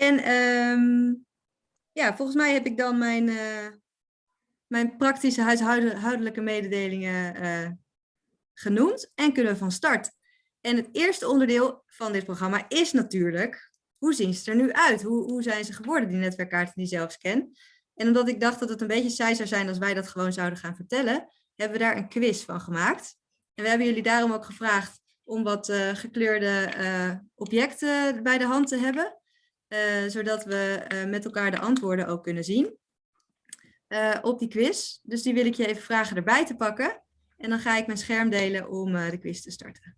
En ehm, ja, volgens mij heb ik dan mijn, uh, mijn praktische huishoudelijke mededelingen uh, genoemd en kunnen we van start. En het eerste onderdeel van dit programma is natuurlijk, hoe zien ze er nu uit? Hoe, hoe zijn ze geworden, die netwerkkaarten die zelfscan? En omdat ik dacht dat het een beetje saai zou zijn als wij dat gewoon zouden gaan vertellen, hebben we daar een quiz van gemaakt. En we hebben jullie daarom ook gevraagd om wat uh, gekleurde objecten bij de hand te hebben. Uh, zodat we met elkaar de antwoorden ook kunnen zien op die quiz. Dus die wil ik je even vragen erbij te pakken. En dan ga ik mijn scherm delen om de quiz te starten.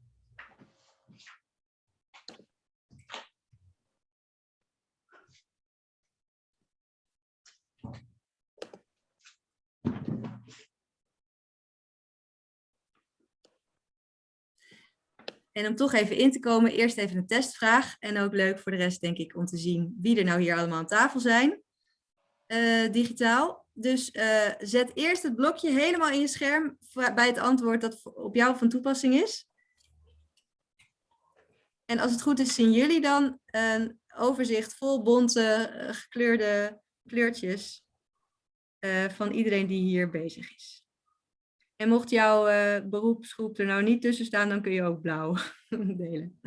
En om toch even in te komen, eerst even een testvraag. En ook leuk voor de rest, denk ik, om te zien wie er nou hier allemaal aan tafel zijn. Uh, digitaal. Dus uh, zet eerst het blokje helemaal in je scherm bij het antwoord dat op jou van toepassing is. En als het goed is, zien jullie dan een overzicht vol bonte, uh, gekleurde kleurtjes van iedereen die hier bezig is. En mocht jouw uh, beroepsgroep er nou niet tussen staan, dan kun je ook blauw delen.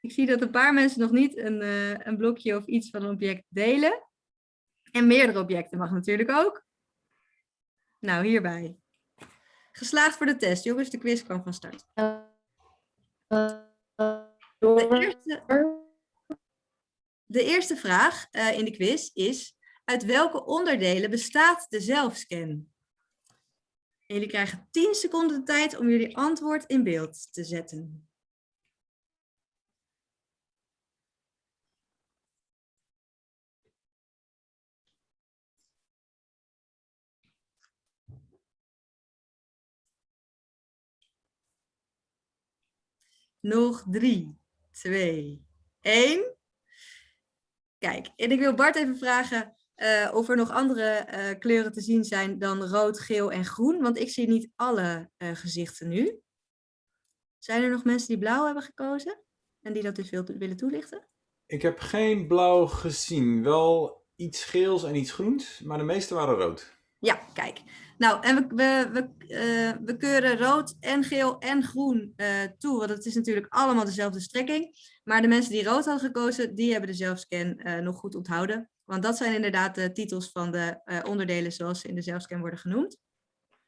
Ik zie dat een paar mensen nog niet een, uh, een blokje of iets van een object delen. En meerdere objecten mag natuurlijk ook. Nou, hierbij. Geslaagd voor de test. Jongens, de quiz kwam van start. De eerste, de eerste vraag uh, in de quiz is, uit welke onderdelen bestaat de zelfscan? Jullie krijgen 10 seconden de tijd om jullie antwoord in beeld te zetten. Nog drie, twee, één. Kijk, en ik wil Bart even vragen, uh, of er nog andere uh, kleuren te zien zijn dan rood, geel en groen. Want ik zie niet alle uh, gezichten nu. Zijn er nog mensen die blauw hebben gekozen? En die dat dus wil, willen toelichten? Ik heb geen blauw gezien. Wel iets geels en iets groens, maar de meeste waren rood. Ja, kijk. Nou, en we, we, we, we keuren rood en geel en groen toe. Want het is natuurlijk allemaal dezelfde strekking. Maar de mensen die rood hadden gekozen, die hebben de zelfscan nog goed onthouden. Want dat zijn inderdaad de titels van de uh, onderdelen zoals ze in de zelfscan worden genoemd.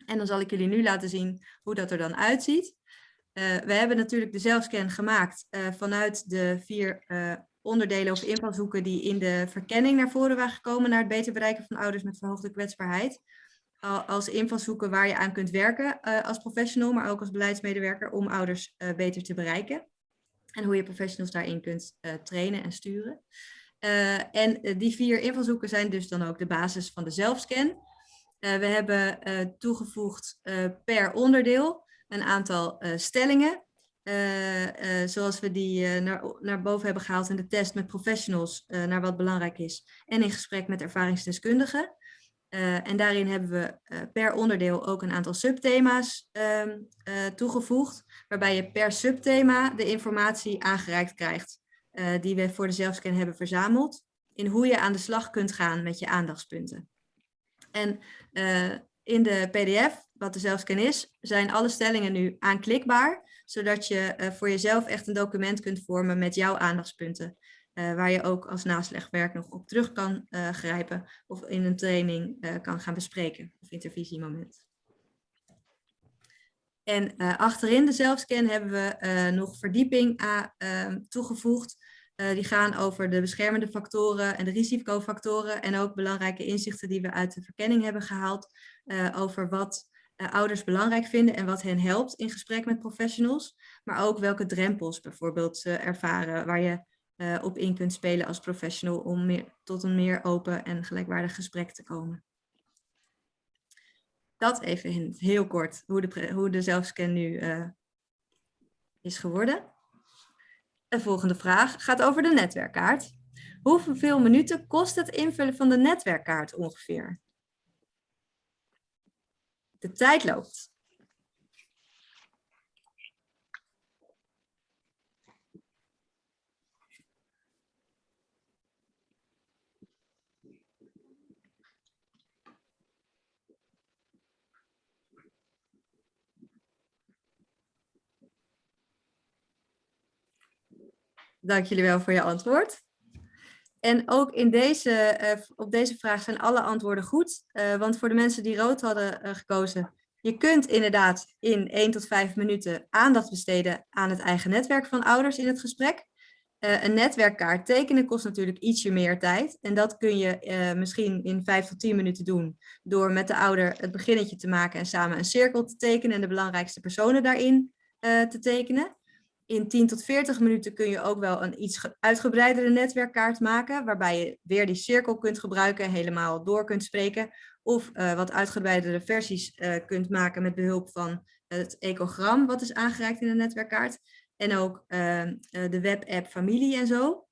En dan zal ik jullie nu laten zien hoe dat er dan uitziet. Uh, we hebben natuurlijk de zelfscan gemaakt uh, vanuit de vier onderdelen of invalshoeken die in de verkenning naar voren waren gekomen naar het beter bereiken van ouders met verhoogde kwetsbaarheid. Als invalshoeken waar je aan kunt werken als professional, maar ook als beleidsmedewerker om ouders beter te bereiken. En hoe je professionals daarin kunt trainen en sturen. Uh, en eh, die vier invalshoeken zijn dus dan ook de basis van de zelfscan. Uh, we hebben toegevoegd per onderdeel een aantal stellingen. zoals we die naar, naar boven hebben gehaald in de test met professionals, naar wat belangrijk is. En in gesprek met ervaringsdeskundigen. en daarin hebben we per onderdeel ook een aantal subthema's ehm, toegevoegd. Waarbij je per subthema de informatie aangereikt krijgt uh, die we voor de zelfscan hebben verzameld, in hoe je aan de slag kunt gaan met je aandachtspunten. En uh, in de pdf, wat de zelfscan is, zijn alle stellingen nu aanklikbaar, zodat je uh, voor jezelf echt een document kunt vormen met jouw aandachtspunten. waar je ook als naslegwerk nog op terug kan grijpen of in een training kan gaan bespreken of intervisiemoment. En achterin de zelfscan hebben we nog verdieping uh, toegevoegd. die gaan over de beschermende factoren en de risicofactoren. En ook belangrijke inzichten die we uit de verkenning hebben gehaald. over wat ouders belangrijk vinden en wat hen helpt in gesprek met professionals. Maar ook welke drempels bijvoorbeeld ze ervaren waar je op in kunt spelen als professional om meer, tot een meer open en gelijkwaardig gesprek te komen dat even heel kort, hoe de, hoe de zelfscan nu uh, is geworden. De volgende vraag gaat over de netwerkkaart. Hoeveel minuten kost het invullen van de netwerkkaart ongeveer? De tijd loopt. Dank jullie wel voor je antwoord. En ook in deze, eh, op deze vraag zijn alle antwoorden goed. Uh, want voor de mensen die rood hadden uh, gekozen, je kunt inderdaad in 1 tot 5 minuten aandacht besteden aan het eigen netwerk van ouders in het gesprek. een netwerkkaart tekenen kost natuurlijk ietsje meer tijd. En dat kun je misschien in 5 tot 10 minuten doen door met de ouder het beginnetje te maken en samen een cirkel te tekenen en de belangrijkste personen daarin te tekenen in 10 tot 40 minuten kun je ook wel een iets uitgebreidere netwerkkaart maken, waarbij je weer die cirkel kunt gebruiken, en helemaal door kunt spreken, of uh, wat uitgebreidere versies uh, kunt maken met behulp van het ecogram wat is aangereikt in de netwerkkaart, en ook uh, de webapp familie en zo.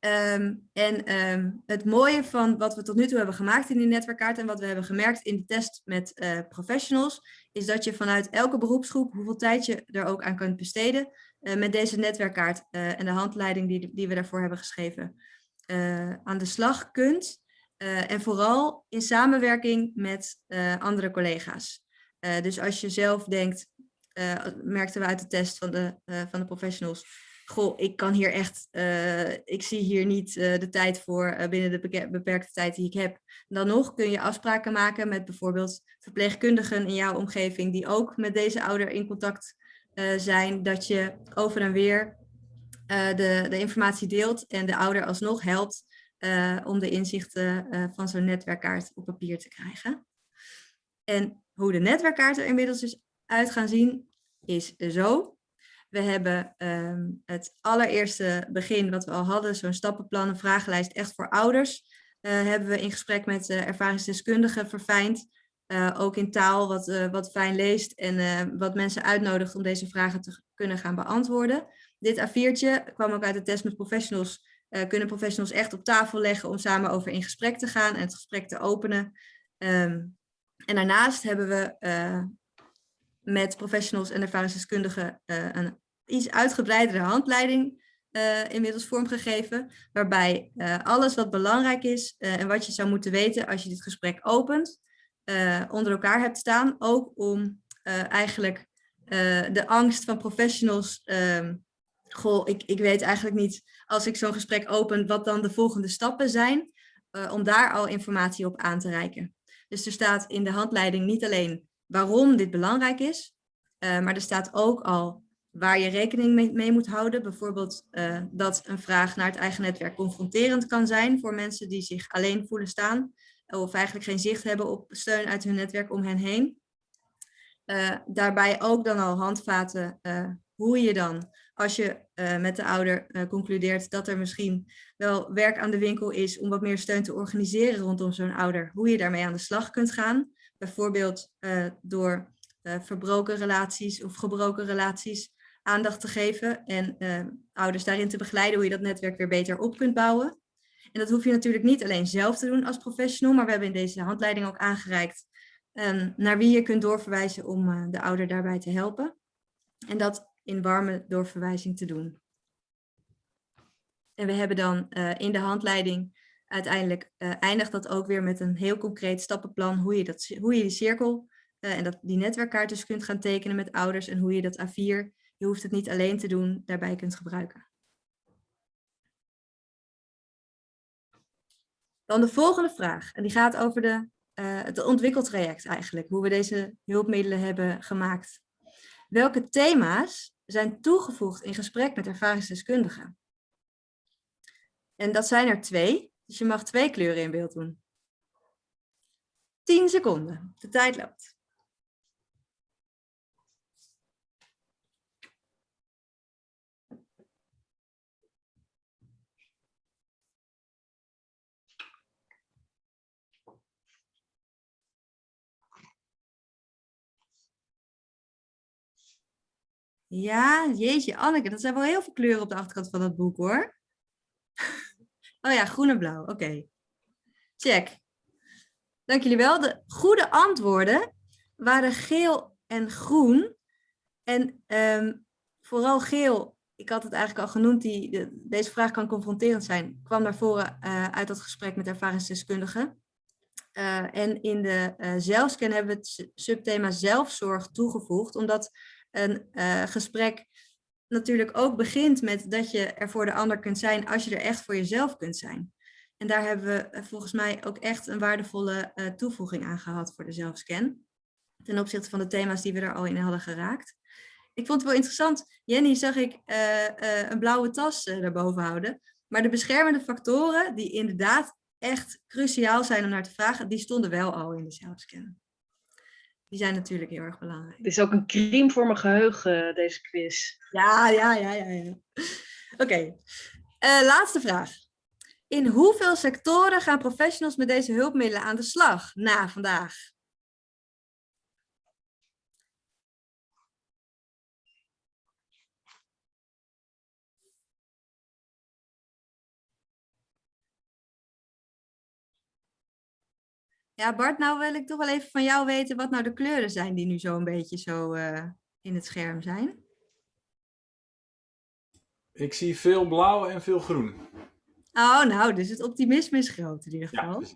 Um, en um, het mooie van wat we tot nu toe hebben gemaakt in die netwerkkaart en wat we hebben gemerkt in de test met uh, professionals, is dat je vanuit elke beroepsgroep, hoeveel tijd je er ook aan kunt besteden, uh, met deze netwerkkaart uh, en de handleiding die, die we daarvoor hebben geschreven, aan de slag kunt. en vooral in samenwerking met andere collega's. dus als je zelf denkt, merkten we uit de test van de, van de professionals, goh, ik kan hier echt, uh, ik zie hier niet uh, de tijd voor uh, binnen de beperkte tijd die ik heb. Dan nog kun je afspraken maken met bijvoorbeeld verpleegkundigen in jouw omgeving die ook met deze ouder in contact zijn, dat je over en weer de, de informatie deelt en de ouder alsnog helpt om de inzichten van zo'n netwerkkaart op papier te krijgen. En hoe de netwerkkaart er inmiddels is uit gaan zien, is zo. We hebben um, het allereerste begin wat we al hadden, zo'n stappenplan, een vragenlijst echt voor ouders. Uh, hebben we in gesprek met uh, ervaringsdeskundigen verfijnd. Uh, ook in taal wat, wat fijn leest en wat mensen uitnodigt om deze vragen te kunnen gaan beantwoorden. Dit A4'tje kwam ook uit de test met professionals. kunnen professionals echt op tafel leggen om samen over in gesprek te gaan en het gesprek te openen. Um, en daarnaast hebben we met professionals en ervaringsdeskundigen uh, een iets uitgebreidere handleiding uh, inmiddels vormgegeven, waarbij uh, alles wat belangrijk is en wat je zou moeten weten als je dit gesprek opent, onder elkaar hebt staan, ook om eigenlijk de angst van professionals, ehm, goh, ik, ik weet eigenlijk niet als ik zo'n gesprek open wat dan de volgende stappen zijn, om daar al informatie op aan te reiken. Dus er staat in de handleiding niet alleen waarom dit belangrijk is. Maar er staat ook al waar je rekening mee, moet houden. Bijvoorbeeld uh, dat een vraag naar het eigen netwerk confronterend kan zijn voor mensen die zich alleen voelen staan. Of eigenlijk geen zicht hebben op steun uit hun netwerk om hen heen. Uh, daarbij ook dan al handvaten hoe je dan, als je met de ouder concludeert dat er misschien wel werk aan de winkel is om wat meer steun te organiseren rondom zo'n ouder, hoe je daarmee aan de slag kunt gaan. Bijvoorbeeld door verbroken relaties of gebroken relaties aandacht te geven en uh, ouders daarin te begeleiden hoe je dat netwerk weer beter op kunt bouwen. En dat hoef je natuurlijk niet alleen zelf te doen als professional, maar we hebben in deze handleiding ook aangereikt um, naar wie je kunt doorverwijzen om de ouder daarbij te helpen. En dat in warme doorverwijzing te doen. En we hebben dan in de handleiding uiteindelijk uh, eindigt dat ook weer met een heel concreet stappenplan hoe je, dat, hoe je die cirkel en dat, die netwerkkaart dus kunt gaan tekenen met ouders en hoe je dat A4, je hoeft het niet alleen te doen, daarbij kunt gebruiken. Dan de volgende vraag, en die gaat over de, uh, het ontwikkeltraject eigenlijk, hoe we deze hulpmiddelen hebben gemaakt. Welke thema's zijn toegevoegd in gesprek met ervaringsdeskundigen? En dat zijn er twee. Dus je mag twee kleuren in beeld doen. 10 seconden. De tijd loopt. Ja, jeetje, Anneke, dat zijn wel heel veel kleuren op de achterkant van dat boek hoor. Oh ja, groen en blauw. Oké. Check. Dank jullie wel. De goede antwoorden waren geel en groen. En um, vooral geel, ik had het eigenlijk al genoemd, die, de, deze vraag kan confronterend zijn, kwam naar voren uh, uit dat gesprek met ervaringsdeskundigen. Uh, en in de uh, zelfscan hebben we het subthema zelfzorg toegevoegd, omdat een gesprek natuurlijk ook begint met dat je er voor de ander kunt zijn als je er echt voor jezelf kunt zijn. En daar hebben we eh, volgens mij ook echt een waardevolle uh, toevoeging aan gehad voor de zelfscan. Ten opzichte van de thema's die we er al in hadden geraakt. Ik vond het wel interessant. Jenny zag ik een blauwe tas daarboven houden. Maar de beschermende factoren, die inderdaad echt cruciaal zijn om naar te vragen, die stonden wel al in de zelfscan. Die zijn natuurlijk heel erg belangrijk. Het is ook een crime voor mijn geheugen, deze quiz. Ja, ja, ja, ja. ja. Oké, okay. laatste vraag. In hoeveel sectoren gaan professionals met deze hulpmiddelen aan de slag na vandaag? Ja, Bart, nou wil ik toch wel even van jou weten wat nou de kleuren zijn die nu zo een beetje zo uh, in het scherm zijn. Ik zie veel blauw en veel groen. Oh, nou, dus het optimisme is groot in ieder geval. Ja.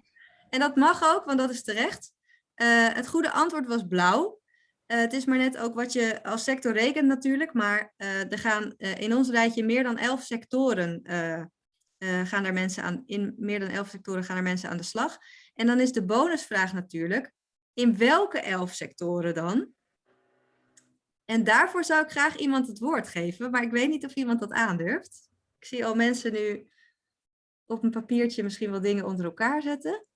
En dat mag ook, want dat is terecht. Uh, het goede antwoord was blauw. Uh, het is maar net ook wat je als sector rekent natuurlijk, maar uh, er gaan in ons rijtje meer dan elf sectoren gaan er mensen aan, in meer dan elf sectoren gaan er mensen aan de slag. En dan is de bonusvraag natuurlijk, in welke elf sectoren dan? En daarvoor zou ik graag iemand het woord geven, maar ik weet niet of iemand dat aandurft. Ik zie al mensen nu op een papiertje misschien wel dingen onder elkaar zetten.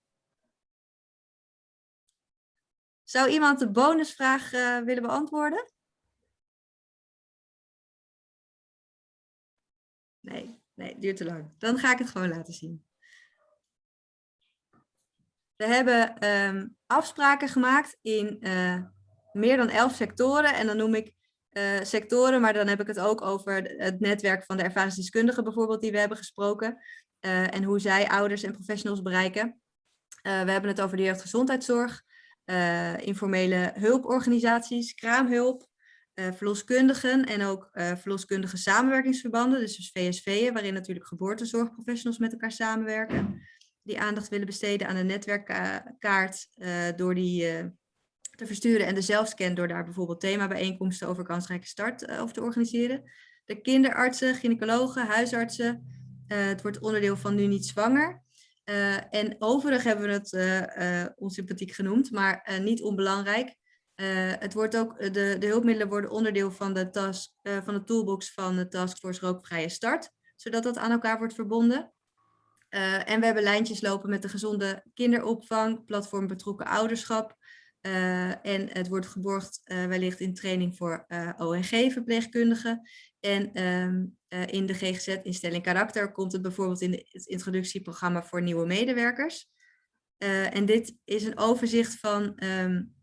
Zou iemand de bonusvraag uh, willen beantwoorden? Nee, nee, duurt te lang. Dan ga ik het gewoon laten zien. We hebben um, afspraken gemaakt in uh, meer dan elf sectoren. En dan noem ik uh, sectoren, maar dan heb ik het ook over het netwerk van de ervaringsdeskundigen bijvoorbeeld die we hebben gesproken. Uh, en hoe zij ouders en professionals bereiken. We hebben het over de jeugdgezondheidszorg, informele hulporganisaties, kraamhulp, verloskundigen en ook verloskundige samenwerkingsverbanden, dus, dus VSV'en, waarin natuurlijk geboortezorgprofessionals met elkaar samenwerken. Die aandacht willen besteden aan de netwerkkaart door die te versturen en de zelfscan door daar bijvoorbeeld themabijeenkomsten over kansrijke start over te organiseren. De kinderartsen, gynaecologen, huisartsen, het wordt onderdeel van Nu Niet Zwanger. En overig hebben we het onsympathiek genoemd, maar niet onbelangrijk. het wordt ook, de, de hulpmiddelen worden onderdeel van de, task, van de toolbox van de Taskforce Rookvrije Start, zodat dat aan elkaar wordt verbonden. En we hebben lijntjes lopen met de gezonde kinderopvang, platform betrokken ouderschap, uh, en het wordt geborgd uh, wellicht in training voor ONG-verpleegkundigen. En um, in de GGZ-instelling karakter komt het bijvoorbeeld in het introductieprogramma voor nieuwe medewerkers. en dit is een overzicht van um,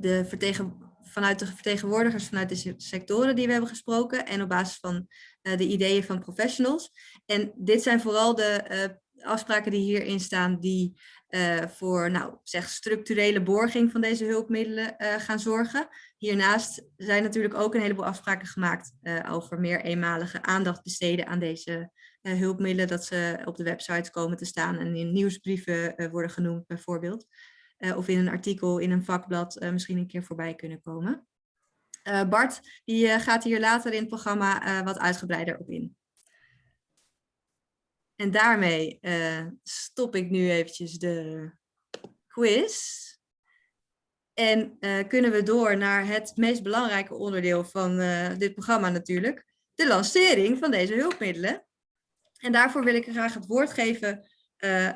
de vertegen, vanuit de vertegenwoordigers vanuit de sectoren die we hebben gesproken. En op basis van de ideeën van professionals. En dit zijn vooral de afspraken die hierin staan die uh, voor nou, zeg, structurele borging van deze hulpmiddelen gaan zorgen. Hiernaast zijn natuurlijk ook een heleboel afspraken gemaakt over meer eenmalige aandacht besteden aan deze hulpmiddelen, dat ze op de websites komen te staan en in nieuwsbrieven worden genoemd bijvoorbeeld. Of in een artikel in een vakblad misschien een keer voorbij kunnen komen. Bart die, gaat hier later in het programma wat uitgebreider op in. En daarmee stop ik nu eventjes de quiz. En kunnen we door naar het meest belangrijke onderdeel van dit programma natuurlijk. De lancering van deze hulpmiddelen. En daarvoor wil ik graag het woord geven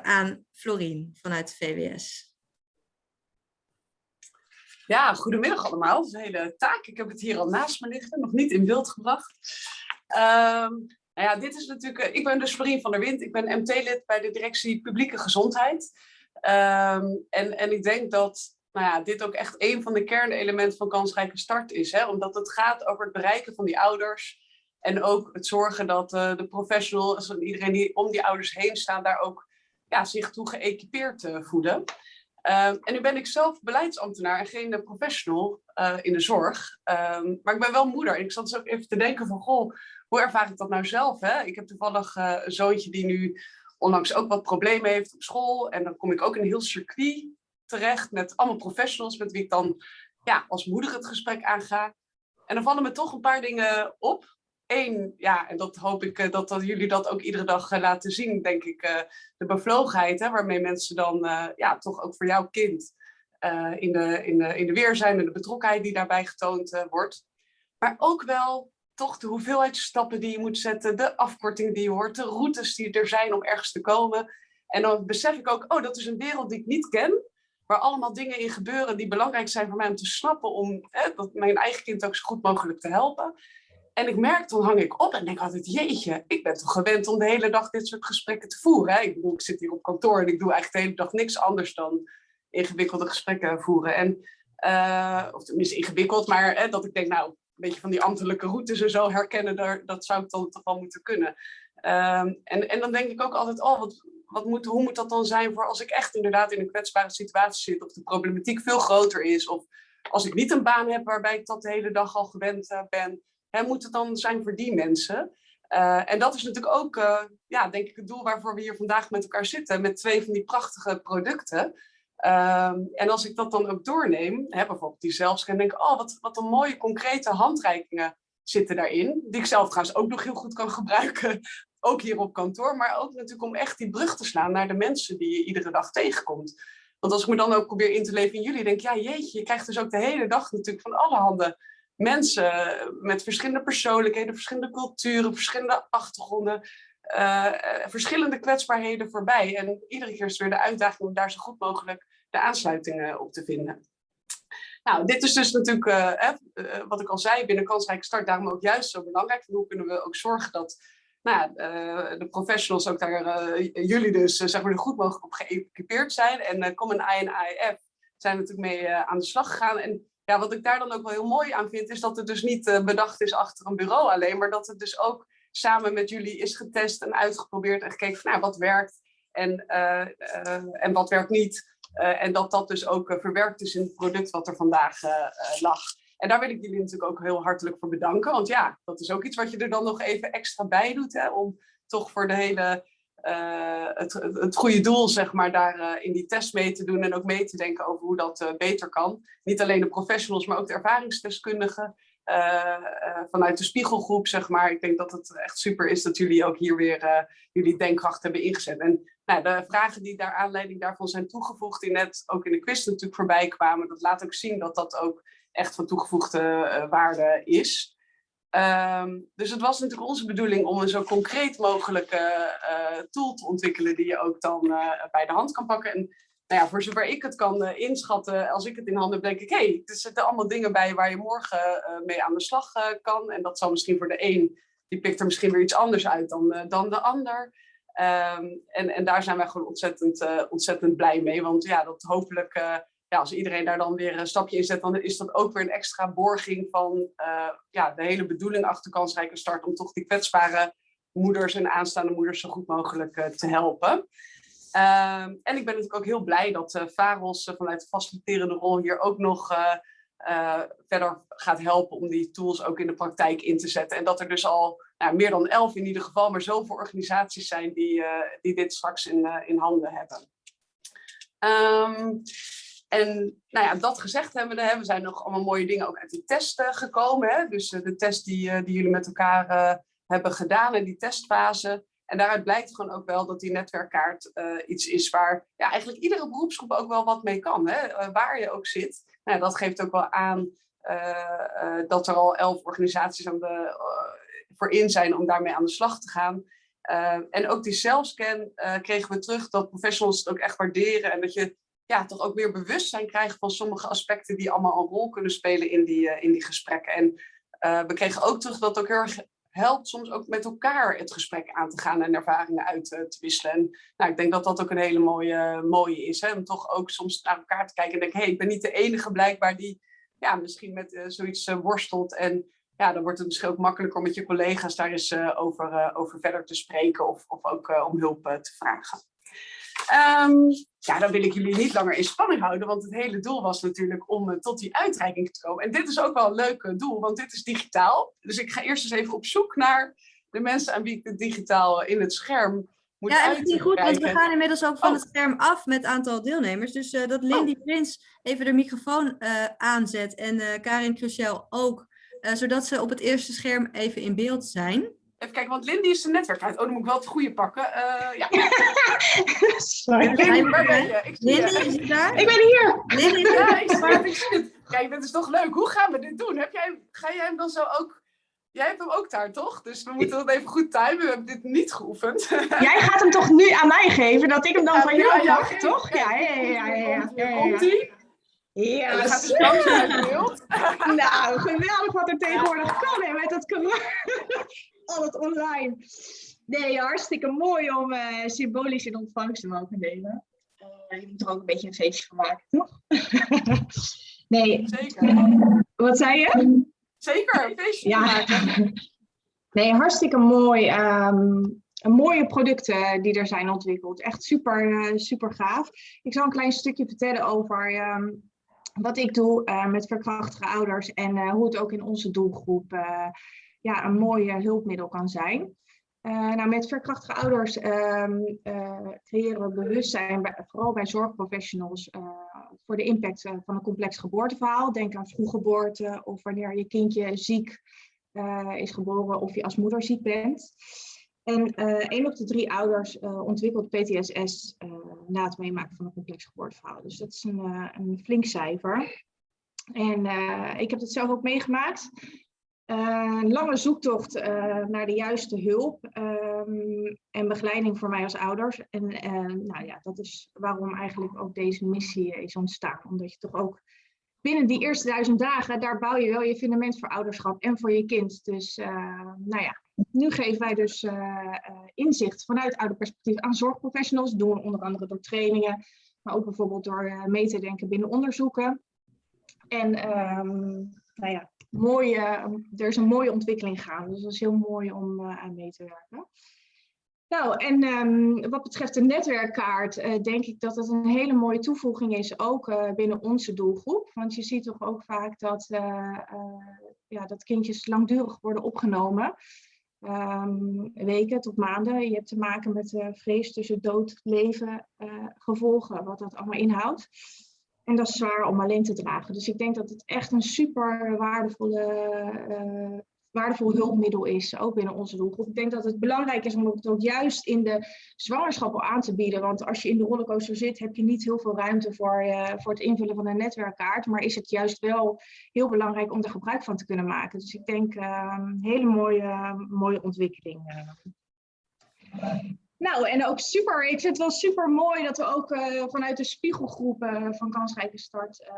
aan Florien vanuit VWS. Ja, goedemiddag allemaal. Dat een hele taak. Ik heb het hier al naast me liggen, nog niet in beeld gebracht. Um, nou ja, dit is natuurlijk, eh, ik ben dus Marien van der Wind, ik ben MT-lid bij de directie Publieke Gezondheid. Um, en, en ik denk dat nou ja, dit ook echt een van de kernelementen van kansrijke start is. Hè? Omdat het gaat over het bereiken van die ouders. En ook het zorgen dat uh, de professionals en iedereen die om die ouders heen staan, daar ook ja, zich toe geëquipeerd uh, voelen. Uh, en nu ben ik zelf beleidsambtenaar en geen professional uh, in de zorg. Um, maar ik ben wel moeder. En ik zat dus ook even te denken van, goh, hoe ervaar ik dat nou zelf? Hè? Ik heb toevallig uh, een zoontje die nu onlangs ook wat problemen heeft op school. En dan kom ik ook in een heel circuit terecht met allemaal professionals met wie ik dan ja, als moeder het gesprek aanga. en dan vallen me toch een paar dingen op. Eén, ja, en dat hoop ik uh, dat, dat jullie dat ook iedere dag uh, laten zien, denk ik, uh, de bevlogenheid, hè, waarmee mensen dan ja, toch ook voor jouw kind in, de, in, de, in de weer zijn en de betrokkenheid die daarbij getoond wordt. Maar ook wel toch de hoeveelheid stappen die je moet zetten, de afkorting die je hoort, de routes die er zijn om ergens te komen. En dan besef ik ook, oh, dat is een wereld die ik niet ken, waar allemaal dingen in gebeuren die belangrijk zijn voor mij om te snappen, om dat mijn eigen kind ook zo goed mogelijk te helpen. En ik merk, dan hang ik op en denk altijd, jeetje, ik ben toch gewend om de hele dag dit soort gesprekken te voeren. Hè? Ik bedoel, ik zit hier op kantoor en ik doe eigenlijk de hele dag niks anders dan ingewikkelde gesprekken voeren. En, uh, of tenminste ingewikkeld, maar hè, dat ik denk, nou, een beetje van die ambtelijke routes en zo herkennen, daar, dat zou ik dan toch wel moeten kunnen. Um, en, en dan denk ik ook altijd, oh, wat, wat moet, hoe moet dat dan zijn voor als ik echt inderdaad in een kwetsbare situatie zit, of de problematiek veel groter is, of als ik niet een baan heb waarbij ik dat de hele dag al gewend uh, ben, hè, moet het dan zijn voor die mensen? Uh, en dat is natuurlijk ook, uh, ja, denk ik, het doel waarvoor we hier vandaag met elkaar zitten, met twee van die prachtige producten. Uh, en als ik dat dan ook doorneem, bijvoorbeeld die zelfscan, denk ik, oh, wat, wat een mooie concrete handreikingen zitten daarin. Die ik zelf trouwens ook nog heel goed kan gebruiken, ook hier op kantoor. Maar ook natuurlijk om echt die brug te slaan naar de mensen die je iedere dag tegenkomt. Want als ik me dan ook probeer in te leven in jullie, denk ik, ja jeetje, je krijgt dus ook de hele dag natuurlijk van alle handen mensen met verschillende persoonlijkheden, verschillende culturen, verschillende achtergronden, uh, verschillende kwetsbaarheden voorbij. En iedere keer is weer de uitdaging om daar zo goed mogelijk de aansluitingen op te vinden. Nou, dit is dus natuurlijk, uh, wat ik al zei, binnen kansrijke start, daarom ook juist zo belangrijk. hoe kunnen we ook zorgen dat nou, de professionals, ook daar jullie dus, zeg maar, er goed mogelijk op geëquipeerd zijn. En Common I en IF zijn natuurlijk mee aan de slag gegaan. En ja, wat ik daar dan ook wel heel mooi aan vind, is dat het dus niet uh, bedacht is achter een bureau alleen, maar dat het dus ook samen met jullie is getest en uitgeprobeerd en gekeken van nou, wat werkt en, uh, uh, en wat werkt niet. en dat dat dus ook verwerkt is in het product wat er vandaag lag. En daar wil ik jullie natuurlijk ook heel hartelijk voor bedanken. Want ja, dat is ook iets wat je er dan nog even extra bij doet. Hè, om toch voor de hele uh, het, het goede doel, zeg maar, daar uh, in die test mee te doen en ook mee te denken over hoe dat uh, beter kan. Niet alleen de professionals, maar ook de ervaringsdeskundigen vanuit de spiegelgroep, zeg maar. Ik denk dat het echt super is dat jullie ook hier weer jullie denkkracht hebben ingezet. En nou, de vragen die daar aanleiding daarvan zijn toegevoegd, die net ook in de quiz natuurlijk voorbij kwamen, dat laat ook zien dat dat ook echt van toegevoegde waarde is. Um, dus het was natuurlijk onze bedoeling om een zo concreet mogelijke uh, tool te ontwikkelen die je ook dan uh, bij de hand kan pakken. En nou ja, voor zover ik het kan uh, inschatten, als ik het in handen heb, denk ik, hé, hey, er zitten allemaal dingen bij waar je morgen mee aan de slag kan. En dat zal misschien voor de een, die pikt er misschien weer iets anders uit dan, dan de ander. Um, en, en daar zijn wij gewoon ontzettend, ontzettend blij mee, want ja, dat hopelijk ja, als iedereen daar dan weer een stapje in zet, dan is dat ook weer een extra borging van uh, ja, de hele bedoeling achter kansrijke start om toch die kwetsbare moeders en aanstaande moeders zo goed mogelijk uh, te helpen. Uh, en ik ben natuurlijk ook heel blij dat VAROS vanuit de faciliterende rol hier ook nog verder gaat helpen om die tools ook in de praktijk in te zetten. En dat er dus al nou, meer dan elf in ieder geval, maar zoveel organisaties zijn die, die dit straks in, in handen hebben. Um, en nou ja, dat gezegd hebben we, zijn nog allemaal mooie dingen ook uit die test uh, gekomen. Hè? Dus uh, de test die, uh, die jullie met elkaar hebben gedaan in die testfase. En daaruit blijkt gewoon ook wel dat die netwerkkaart iets is waar ja, eigenlijk iedere beroepsgroep ook wel wat mee kan. Hè? waar je ook zit. Nou, dat geeft ook wel aan dat er al elf organisaties aan de, voor in zijn om daarmee aan de slag te gaan. en ook die zelfscan kregen we terug dat professionals het ook echt waarderen. En dat je ja, toch ook meer bewustzijn krijgen van sommige aspecten die allemaal een rol kunnen spelen in die, uh, in die gesprekken. En uh, we kregen ook terug dat het ook heel erg helpt soms ook met elkaar het gesprek aan te gaan en ervaringen uit uh, te wisselen. En nou, ik denk dat dat ook een hele mooie, mooie is. Hè? Om toch ook soms naar elkaar te kijken en denken, hé, hey, ik ben niet de enige blijkbaar die ja, misschien met zoiets worstelt. En ja, dan wordt het misschien ook makkelijker om met je collega's daar eens over, over verder te spreken of, of ook om hulp te vragen. Um, ja, dan wil ik jullie niet langer in spanning houden, want het hele doel was natuurlijk om uh, tot die uitreiking te komen. En dit is ook wel een leuk uh, doel, want dit is digitaal. Dus ik ga eerst eens even op zoek naar de mensen aan wie ik het digitaal in het scherm moet Ja, en dat is niet goed, want we gaan inmiddels ook van oh. het scherm af met het aantal deelnemers. Dus uh, dat Lindy oh. Prins even de microfoon aanzet en Karin Cruciel ook eh, zodat ze op het eerste scherm even in beeld zijn. Even kijken, want Lindy is zijn netwerk uit. Oh, dan moet ik wel het goede pakken. Eh, ja, Sorry. Lindy, waar ben je? Ik je. Is het daar? Ik ben hier! Lindy, Ja, ik zie het, ik zie het. Kijk, dit is toch leuk. Hoe gaan we dit doen? Heb jij, ga jij hem dan zo ook... Jij hebt hem ook daar, toch? Dus we moeten dat even goed timen. We hebben dit niet geoefend. Jij gaat hem toch nu aan mij geven, dat ik hem dan Ja, van jou mag, toch? Ja, ja, ja, ja. ja, Hier ja, ja, komt ja. hij. Dan gaat uit beeld. Nou, geweldig wat er tegenwoordig kan hè, met dat corona. Al het online. Nee, hartstikke mooi om eh, symbolisch in ontvangst te mogen nemen. Eh, je moet er ook een beetje een feestje van maken, toch? nee, Zeker. wat zei je? Zeker, een feestje Ja. maken. Nee, hartstikke mooi. ehm, mooie producten die er zijn ontwikkeld. Echt super, eh, super gaaf. Ik zal een klein stukje vertellen over ehm, wat ik doe met verkrachtige ouders en hoe het ook in onze doelgroep ja, een mooi hulpmiddel kan zijn. Eh, nou, met verkrachtige ouders ehm, eh, creëren we bewustzijn, bij- vooral bij zorgprofessionals, eh, voor de impact van een complex geboorteverhaal. Denk aan vroeggeboorte of wanneer je kindje ziek is geboren of je als moeder ziek bent. En één op de drie ouders ontwikkelt PTSS na het meemaken van een complex geboorteverhaal. Dus dat is een, een flink cijfer. En ik heb het zelf ook meegemaakt. Eh, een lange zoektocht eh, naar de juiste hulp ehm, en begeleiding voor mij als ouders. En eh, nou ja, dat is waarom eigenlijk ook deze missie is ontstaan. Omdat je toch ook binnen die eerste duizend dagen, daar bouw je wel je fundament voor ouderschap en voor je kind. Dus nou ja, nu geven wij dus inzicht vanuit ouderperspectief aan zorgprofessionals. Doen we onder andere door trainingen, maar ook bijvoorbeeld door mee te denken binnen onderzoeken. En ehm, nou ja, mooie, er is een mooie ontwikkeling gaande. Dus dat is heel mooi om eh, aan mee te werken. Nou, en ehm, wat betreft de netwerkkaart, eh, denk ik dat het een hele mooie toevoeging is, ook eh, binnen onze doelgroep. Want je ziet toch ook vaak dat, ja, dat kindjes langdurig worden opgenomen. Ehm, weken tot maanden. Je hebt te maken met vrees tussen dood, leven, gevolgen, wat dat allemaal inhoudt. En dat is zwaar om alleen te dragen. Dus ik denk dat het echt een super waardevolle, eh, waardevol hulpmiddel is, ook binnen onze doelgroep. Ik denk dat het belangrijk is om het ook juist in de zwangerschap al aan te bieden. Want als je in de rollercoaster zit, heb je niet heel veel ruimte voor, eh, voor het invullen van een netwerkkaart. Maar is het juist wel heel belangrijk om er gebruik van te kunnen maken. Dus ik denk eh, een hele mooie, mooie ontwikkeling. Nou, en ook super, ik vind het wel super mooi dat we ook eh, vanuit de spiegelgroep eh, van Kansrijke Start eh,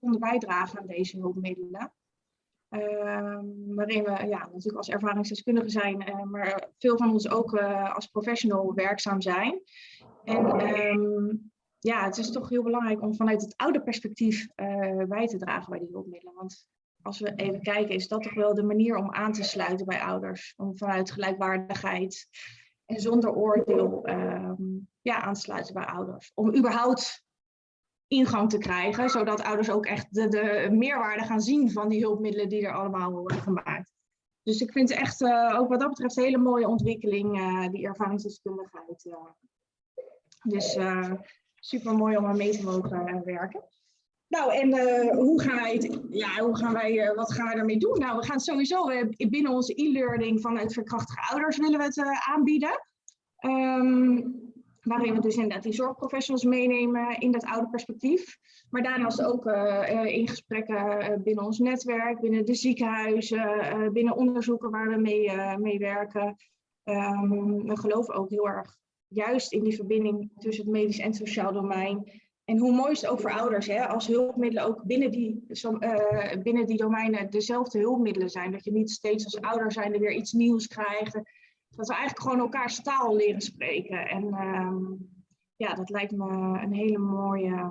konden bijdragen aan deze hulpmiddelen. Ehm, waarin we ja, natuurlijk als ervaringsdeskundigen zijn, maar veel van ons ook als professional werkzaam zijn. En ehm, ja, het is toch heel belangrijk om vanuit het oude perspectief bij te dragen bij die hulpmiddelen. Want als we even kijken, is dat toch wel de manier om aan te sluiten bij ouders. Om vanuit gelijkwaardigheid en zonder oordeel ehm, ja, aan te sluiten bij ouders. Om überhaupt ingang te krijgen, zodat ouders ook echt de, de meerwaarde gaan zien van die hulpmiddelen die er allemaal worden gemaakt. Dus ik vind echt eh, ook wat dat betreft een hele mooie ontwikkeling, eh, die ervaringsdeskundigheid. eh. Dus super mooi om aan mee te mogen werken. Nou, en eh, hoe gaan wij het, ja, hoe gaan wij, eh, wat gaan wij daarmee doen? Nou, we gaan sowieso binnen onze e-learning vanuit verkrachtige ouders willen we het eh, aanbieden. Ehm, waarin we dus inderdaad die zorgprofessionals meenemen in dat oude perspectief. Maar daarnaast ook in gesprekken binnen ons netwerk, binnen de ziekenhuizen, binnen onderzoeken waar we mee, mee werken. Ehm, we geloven ook heel erg juist in die verbinding tussen het medisch en het sociaal domein. En hoe mooi is het ook voor ouders, hè, als hulpmiddelen ook binnen die, eh, binnen die domeinen dezelfde hulpmiddelen zijn. Dat je niet steeds als ouder zijnde weer iets nieuws krijgt. Dat we eigenlijk gewoon elkaars taal leren spreken. En ehm, ja, dat lijkt me een hele mooie,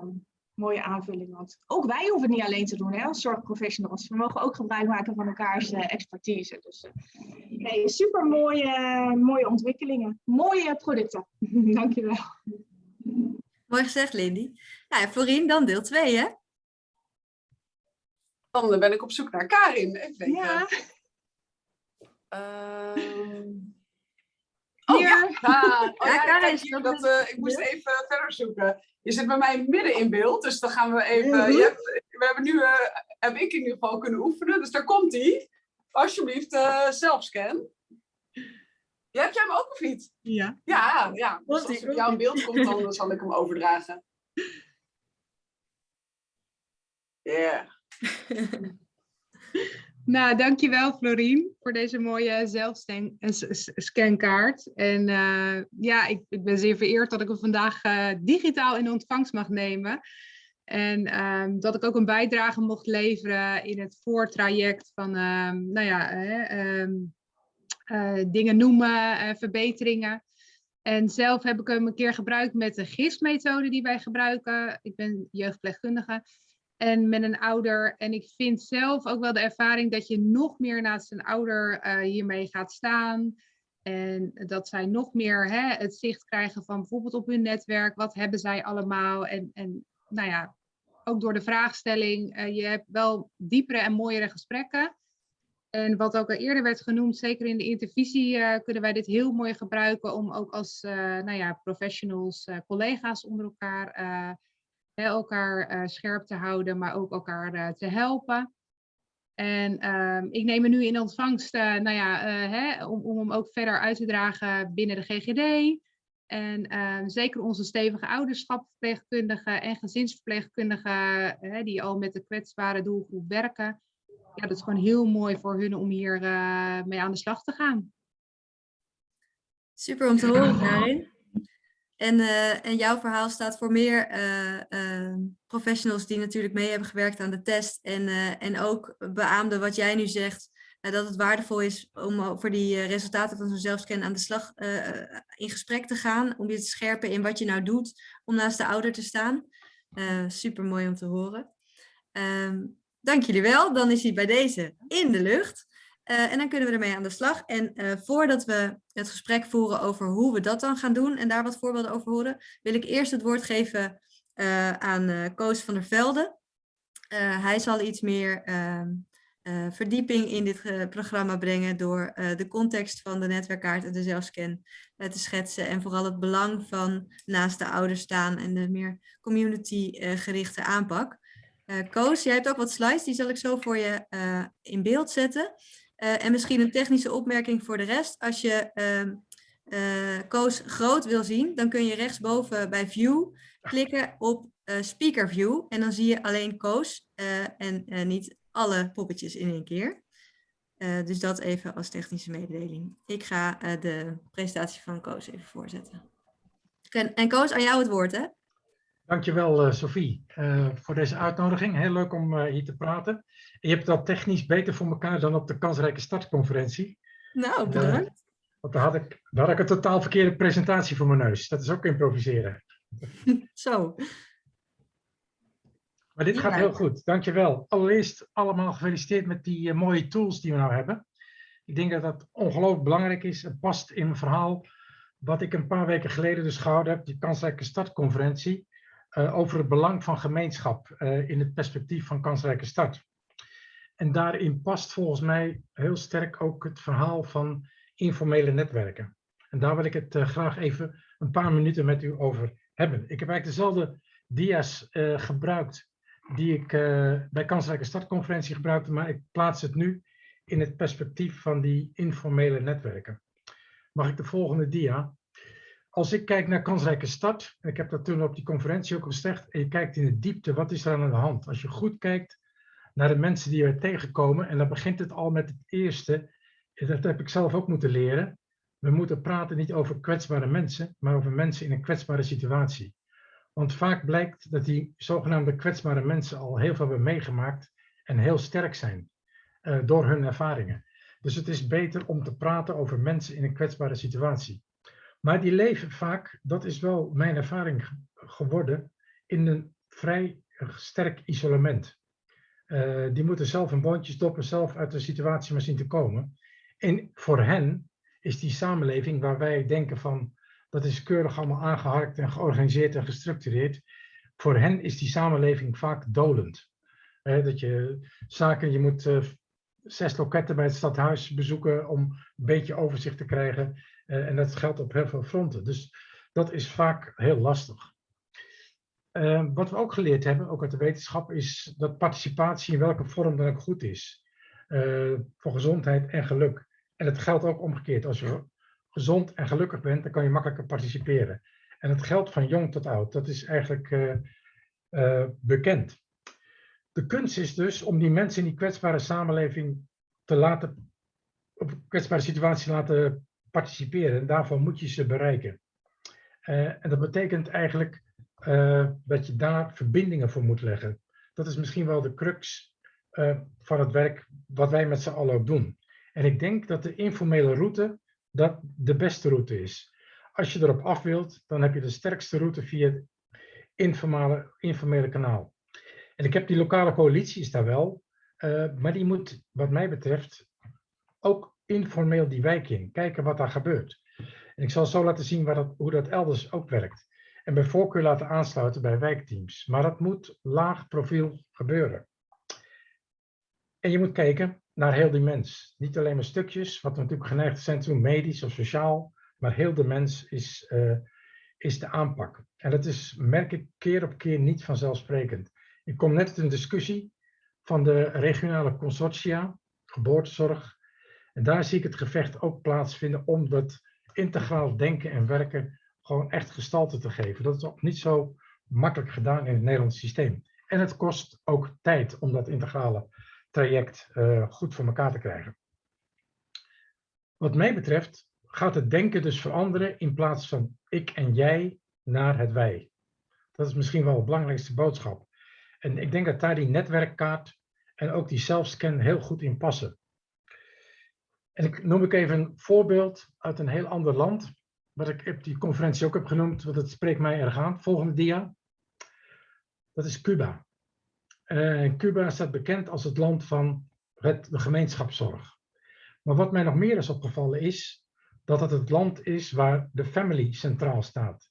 mooie aanvulling. Want ook wij hoeven het niet alleen te doen hè, als zorgprofessionals. We mogen ook gebruik maken van elkaars eh, expertise. Dus eh, nee, super mooie, mooie ontwikkelingen. Mooie producten. Dankjewel. Mooi gezegd, Lindy. Ja, Florien, dan deel 2, hè? Dan ben ik op zoek naar Karin. Even denken. Ja, Ehm, Oh Hier. ja, Ah, oh, Ja, ja, Karin kijk is hier, dat dat, eh, ik moest even verder zoeken. Je zit bij mij midden in beeld, dus dan gaan we even... Mhm. hebt, we hebben nu, eh, heb ik in ieder geval kunnen oefenen. Dus daar komt hij. Alsjeblieft, eh zelfscan. Ja, heb jij hem ook of niet? Ja. Ja, ja. Dus als het op jouw beeld komt, dan zal ik hem overdragen. Ja. Nou, dankjewel Florien voor deze mooie zelfscankaart. En eh, ja, ik, ik ben zeer vereerd dat ik hem vandaag eh, digitaal in ontvangst mag nemen. En ehm, dat ik ook een bijdrage mocht leveren in het voortraject van, ehm, nou ja, ehm, eh, dingen noemen, eh, verbeteringen. En zelf heb ik hem een keer gebruikt met de GIS-methode die wij gebruiken. Ik ben jeugdpleegkundige en met een ouder. En ik vind zelf ook wel de ervaring dat je nog meer naast een ouder eh, hiermee gaat staan. En dat zij nog meer hè, het zicht krijgen van bijvoorbeeld op hun netwerk. Wat hebben zij allemaal? En, en nou ja, ook door de vraagstelling. eh, je hebt wel diepere en mooiere gesprekken. En wat ook al eerder werd genoemd, zeker in de intervisie, eh, kunnen wij dit heel mooi gebruiken om ook als eh, nou ja, professionals, eh, collega's onder elkaar, hè, elkaar scherp te houden, maar ook elkaar te helpen. En ehm, ik neem hem nu in ontvangst nou ja, hè, om, om hem ook verder uit te dragen binnen de GGD. En ehm, zeker onze stevige ouderschapverpleegkundigen en gezinsverpleegkundigen, hè, die al met de kwetsbare doelgroep werken. Ja, dat is gewoon heel mooi voor hun om hier eh, mee aan de slag te gaan. Super om te horen, Karin. En, eh, en jouw verhaal staat voor meer eh, professionals die natuurlijk mee hebben gewerkt aan de test. En, en ook beaamde wat jij nu zegt, dat het waardevol is om voor die resultaten van zo'n zelfscan aan de slag in gesprek te gaan. Om je te scherpen in wat je nou doet om naast de ouder te staan. super mooi om te horen. Ehm, dank jullie wel. Dan is hij bij deze in de lucht. Eh, en dan kunnen we ermee aan de slag. En eh, voordat we het gesprek voeren over hoe we dat dan gaan doen en daar wat voorbeelden over horen, wil ik eerst het woord geven eh, aan Koos van der Velde. Hij zal iets meer ehm, eh, verdieping in dit programma brengen door de context van de netwerkkaart en de zelfscan te schetsen. En vooral het belang van naast de ouders staan en de meer community-gerichte aanpak. Eh, Koos, jij hebt ook wat slides, die zal ik zo voor je eh, in beeld zetten. Eh, en misschien een technische opmerking voor de rest. Als je ehm, eh, Koos groot wil zien, dan kun je rechtsboven bij View klikken op Speaker View. En dan zie je alleen Koos en niet alle poppetjes in één keer. Dus dat even als technische mededeling. Ik ga de presentatie van Koos even voorzetten. En, en Koos, aan jou het woord, hè? Dankjewel, uh, Sophie, uh, voor deze uitnodiging. Heel leuk om uh, hier te praten. En je hebt dat technisch beter voor elkaar dan op de kansrijke startconferentie. Nou, bedankt. want daar had, ik, daar had ik een totaal verkeerde presentatie voor mijn neus. Dat is ook improviseren. Zo. Maar dit Ja. gaat heel goed, dankjewel. Allereerst allemaal gefeliciteerd met die mooie tools die we nou hebben. Ik denk dat dat ongelooflijk belangrijk is. Het past in mijn verhaal wat ik een paar weken geleden dus gehouden heb, die kansrijke startconferentie. Uh, over het belang van gemeenschap uh, in het perspectief van kansrijke start. En daarin past volgens mij heel sterk ook het verhaal van informele netwerken. En daar wil ik het uh, graag even een paar minuten met u over hebben. Ik heb eigenlijk dezelfde dia's gebruikt die ik bij kansrijke startconferentie gebruikte, maar ik plaats het nu in het perspectief van die informele netwerken. Mag ik de volgende dia? Als ik kijk naar kansrijke en ik heb dat toen op die conferentie ook gezegd, en je kijkt in de diepte, wat is er aan de hand? Als je goed kijkt naar de mensen die we tegenkomen, en dan begint het al met het eerste, dat heb ik zelf ook moeten leren. We moeten praten niet over kwetsbare mensen, maar over mensen in een kwetsbare situatie. Want vaak blijkt dat die zogenaamde kwetsbare mensen al heel veel hebben meegemaakt en heel sterk zijn uh, door hun ervaringen. Dus het is beter om te praten over mensen in een kwetsbare situatie. Maar die leven vaak, dat is wel mijn ervaring geworden, in een vrij sterk isolement. Uh, die moeten zelf een boontje stoppen, zelf uit de situatie maar zien te komen. En voor hen is die samenleving waar wij denken van, dat is keurig allemaal aangeharkt en georganiseerd en gestructureerd. Voor hen is die samenleving vaak dolend. Uh, dat je zaken, je moet uh, zes loketten bij het stadhuis bezoeken om een beetje overzicht te krijgen. Uh, en dat geldt op heel veel fronten. Dus dat is vaak heel lastig. Eh, wat we ook geleerd hebben, ook uit de wetenschap, is dat participatie in welke vorm dan ook goed is. Eh, voor gezondheid en geluk. En het geldt ook omgekeerd. Als je gezond en gelukkig bent, dan kan je makkelijker participeren. En het geldt van jong tot oud. Dat is eigenlijk eh, eh, bekend. De kunst is dus om die mensen in die kwetsbare samenleving te laten, op kwetsbare situatie te laten participeren. En daarvoor moet je ze bereiken. Eh, en dat betekent eigenlijk eh, dat je daar verbindingen voor moet leggen. Dat is misschien wel de crux eh, van het werk wat wij met z'n allen ook doen. En ik denk dat de informele route dat de beste route is. Als je erop af wilt, dan heb je de sterkste route via het informele, informele kanaal. En ik heb die lokale coalitie is daar wel, maar die moet, wat mij betreft, ook informeel die wijk in. Kijken wat daar gebeurt. En ik zal zo laten zien waar dat, hoe dat elders ook werkt. En bij voorkeur laten aansluiten bij wijkteams. Maar dat moet laag profiel gebeuren. En je moet kijken naar heel die mens. Niet alleen maar stukjes, wat natuurlijk geneigd zijn te medisch of sociaal. Maar heel de mens is, eh, is de aanpak. En dat is, merk ik keer op keer niet vanzelfsprekend. Ik kom net uit een discussie van de regionale consortia, geboortezorg. En daar zie ik het gevecht ook plaatsvinden om dat integraal denken en werken gewoon echt gestalte te geven. Dat is ook niet zo makkelijk gedaan in het Nederlandse systeem. En het kost ook tijd om dat integrale traject uh, goed voor elkaar te krijgen. Wat mij betreft gaat het denken dus veranderen in plaats van ik en jij naar het wij. Dat is misschien wel de belangrijkste boodschap. En ik denk dat daar die netwerkkaart en ook die zelfscan heel goed in passen. En ik noem ik even een voorbeeld uit een heel ander land, wat ik op die conferentie ook heb genoemd, want het spreekt mij erg aan. Volgende dia. Dat is Cuba. Uh, Cuba staat bekend als het land van het, de gemeenschapszorg. Maar wat mij nog meer is opgevallen is dat het het land is waar de family centraal staat.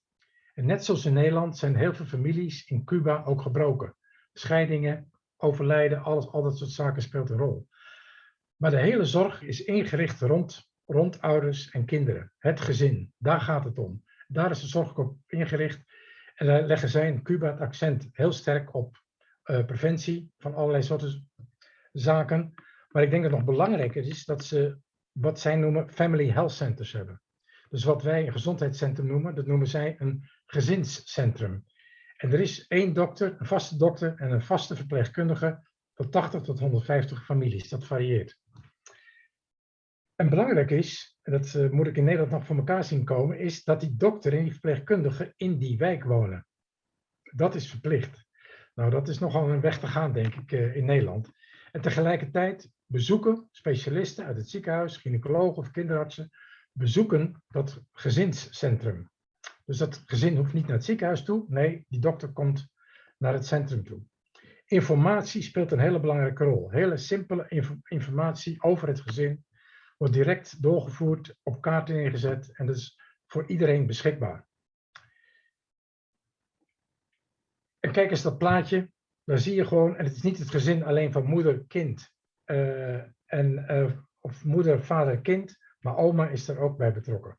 En net zoals in Nederland zijn heel veel families in Cuba ook gebroken. Scheidingen, overlijden, alles, al dat soort zaken speelt een rol. Maar de hele zorg is ingericht rond, rond ouders en kinderen. Het gezin, daar gaat het om. Daar is de zorg op ingericht. En daar leggen zij in Cuba het accent heel sterk op uh, preventie van allerlei soorten zaken. Maar ik denk dat nog belangrijker is dat ze wat zij noemen family health centers hebben. Dus wat wij een gezondheidscentrum noemen, dat noemen zij een gezinscentrum. En er is één dokter, een vaste dokter en een vaste verpleegkundige voor 80 tot 150 families. Dat varieert. En belangrijk is, en dat uh, moet ik in Nederland nog voor elkaar zien komen, is dat die dokter en die verpleegkundige in die wijk wonen. Dat is verplicht. Nou, dat is nogal een weg te gaan, denk ik, uh, in Nederland. En tegelijkertijd bezoeken specialisten uit het ziekenhuis, gynaecologen of kinderartsen, bezoeken dat gezinscentrum. Dus dat gezin hoeft niet naar het ziekenhuis toe. Nee, die dokter komt naar het centrum toe. Informatie speelt een hele belangrijke rol. Hele simpele inf informatie over het gezin wordt direct doorgevoerd, op kaarten neergezet en dat is voor iedereen beschikbaar. En kijk eens dat plaatje, daar zie je gewoon, en het is niet het gezin alleen van moeder, kind, uh, en, uh, of moeder, vader, kind, maar oma is er ook bij betrokken.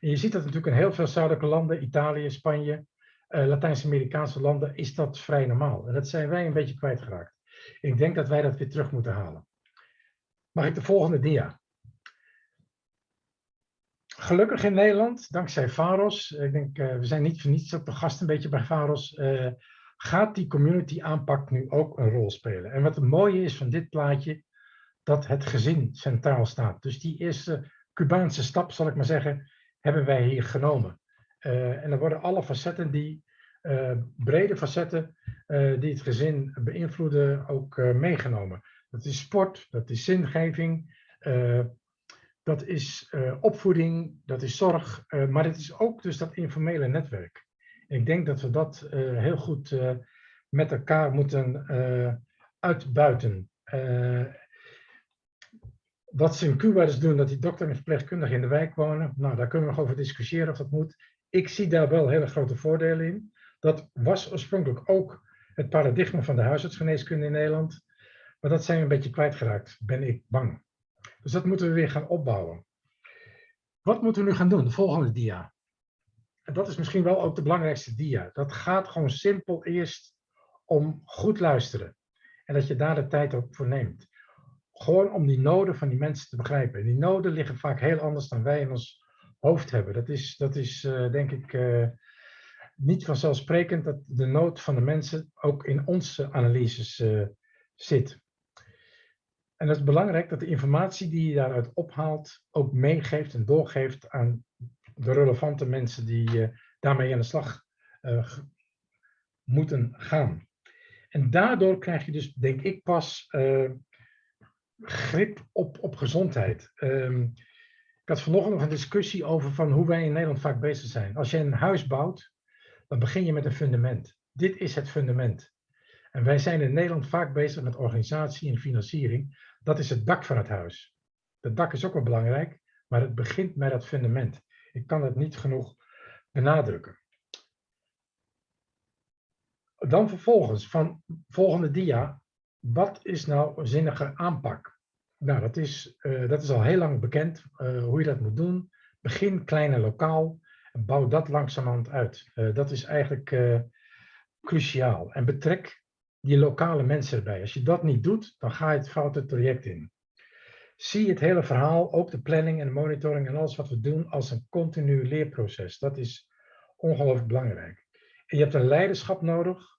En je ziet dat natuurlijk in heel veel zuidelijke landen, Italië, Spanje, uh, Latijns-Amerikaanse landen, is dat vrij normaal. En dat zijn wij een beetje kwijtgeraakt. Ik denk dat wij dat weer terug moeten halen. Mag ik de volgende dia? Gelukkig in Nederland, dankzij VAROS, ik denk, uh, we zijn niet voor niets op de gast een beetje bij VAROS, uh, gaat die community aanpak nu ook een rol spelen. En wat het mooie is van dit plaatje, dat het gezin centraal staat. Dus die eerste Cubaanse stap, zal ik maar zeggen, hebben wij hier genomen. Uh, en dan worden alle facetten die, brede facetten die het gezin beïnvloeden, ook meegenomen. Dat is sport, dat is zingeving, dat is opvoeding, dat is zorg, maar het is ook dus dat informele netwerk. Ik denk dat we dat heel goed met elkaar moeten uitbuiten. Wat ze in Cuba dus doen, dat die dokter en verpleegkundigen in de wijk wonen, nou, daar kunnen we nog over discussiëren of dat moet. Ik zie daar wel hele grote voordelen in. Dat was oorspronkelijk ook het paradigma van de huisartsgeneeskunde in Nederland. Maar dat zijn we een beetje kwijtgeraakt, ben ik bang. Dus dat moeten we weer gaan opbouwen. Wat moeten we nu gaan doen? De volgende dia. en dat is misschien wel ook de belangrijkste dia. Dat gaat gewoon simpel eerst om goed luisteren. En dat je daar de tijd ook voor neemt. Gewoon om die noden van die mensen te begrijpen. En die noden liggen vaak heel anders dan wij in ons hoofd hebben. Dat is, dat is uh, denk ik uh, niet vanzelfsprekend dat de nood van de mensen ook in onze analyses uh, zit. En het is belangrijk dat de informatie die je daaruit ophaalt ook meegeeft en doorgeeft aan de relevante mensen die daarmee aan de slag moeten gaan. En daardoor krijg je dus, denk ik, pas uh, grip op, op gezondheid. Um, ik had vanochtend nog een discussie over van hoe wij in Nederland vaak bezig zijn. Als je een huis bouwt, dan begin je met een fundament. Dit is het fundament. En wij zijn in Nederland vaak bezig met organisatie en financiering. Dat is het dak van het huis. Het dak is ook wel belangrijk, maar het begint met het fundament. Ik kan het niet genoeg benadrukken. Dan vervolgens, van volgende dia, wat is nou een zinnige aanpak? Nou, dat is, uh, dat is al heel lang bekend uh, hoe je dat moet doen. Begin klein en lokaal en bouw dat langzamerhand uit. Uh, dat is eigenlijk cruciaal. En betrek die lokale mensen erbij. Als je dat niet doet, dan ga je het foute traject in. Zie het hele verhaal, ook de planning en de monitoring en alles wat we doen, als een continu leerproces. Dat is ongelooflijk belangrijk. En je hebt een leiderschap nodig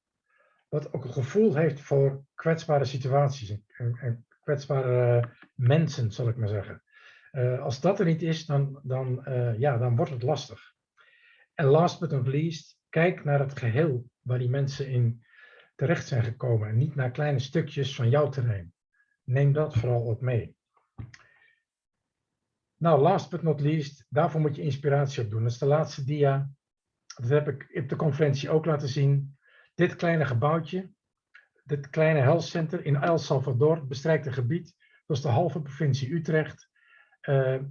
wat ook een gevoel heeft voor kwetsbare situaties en, kwetsbare mensen, zal ik maar zeggen. Uh, als dat er niet is, dan, dan, uh, ja, dan wordt het lastig. En last but not least, kijk naar het geheel waar die mensen in terecht zijn gekomen en niet naar kleine stukjes van jouw terrein. Neem dat vooral ook mee. Nou, last but not least, daarvoor moet je inspiratie op doen. Dat is de laatste dia. Dat heb ik op de conferentie ook laten zien. Dit kleine gebouwtje, dit kleine health center in El Salvador, bestrijkt een gebied, dat is de halve provincie Utrecht. Uh,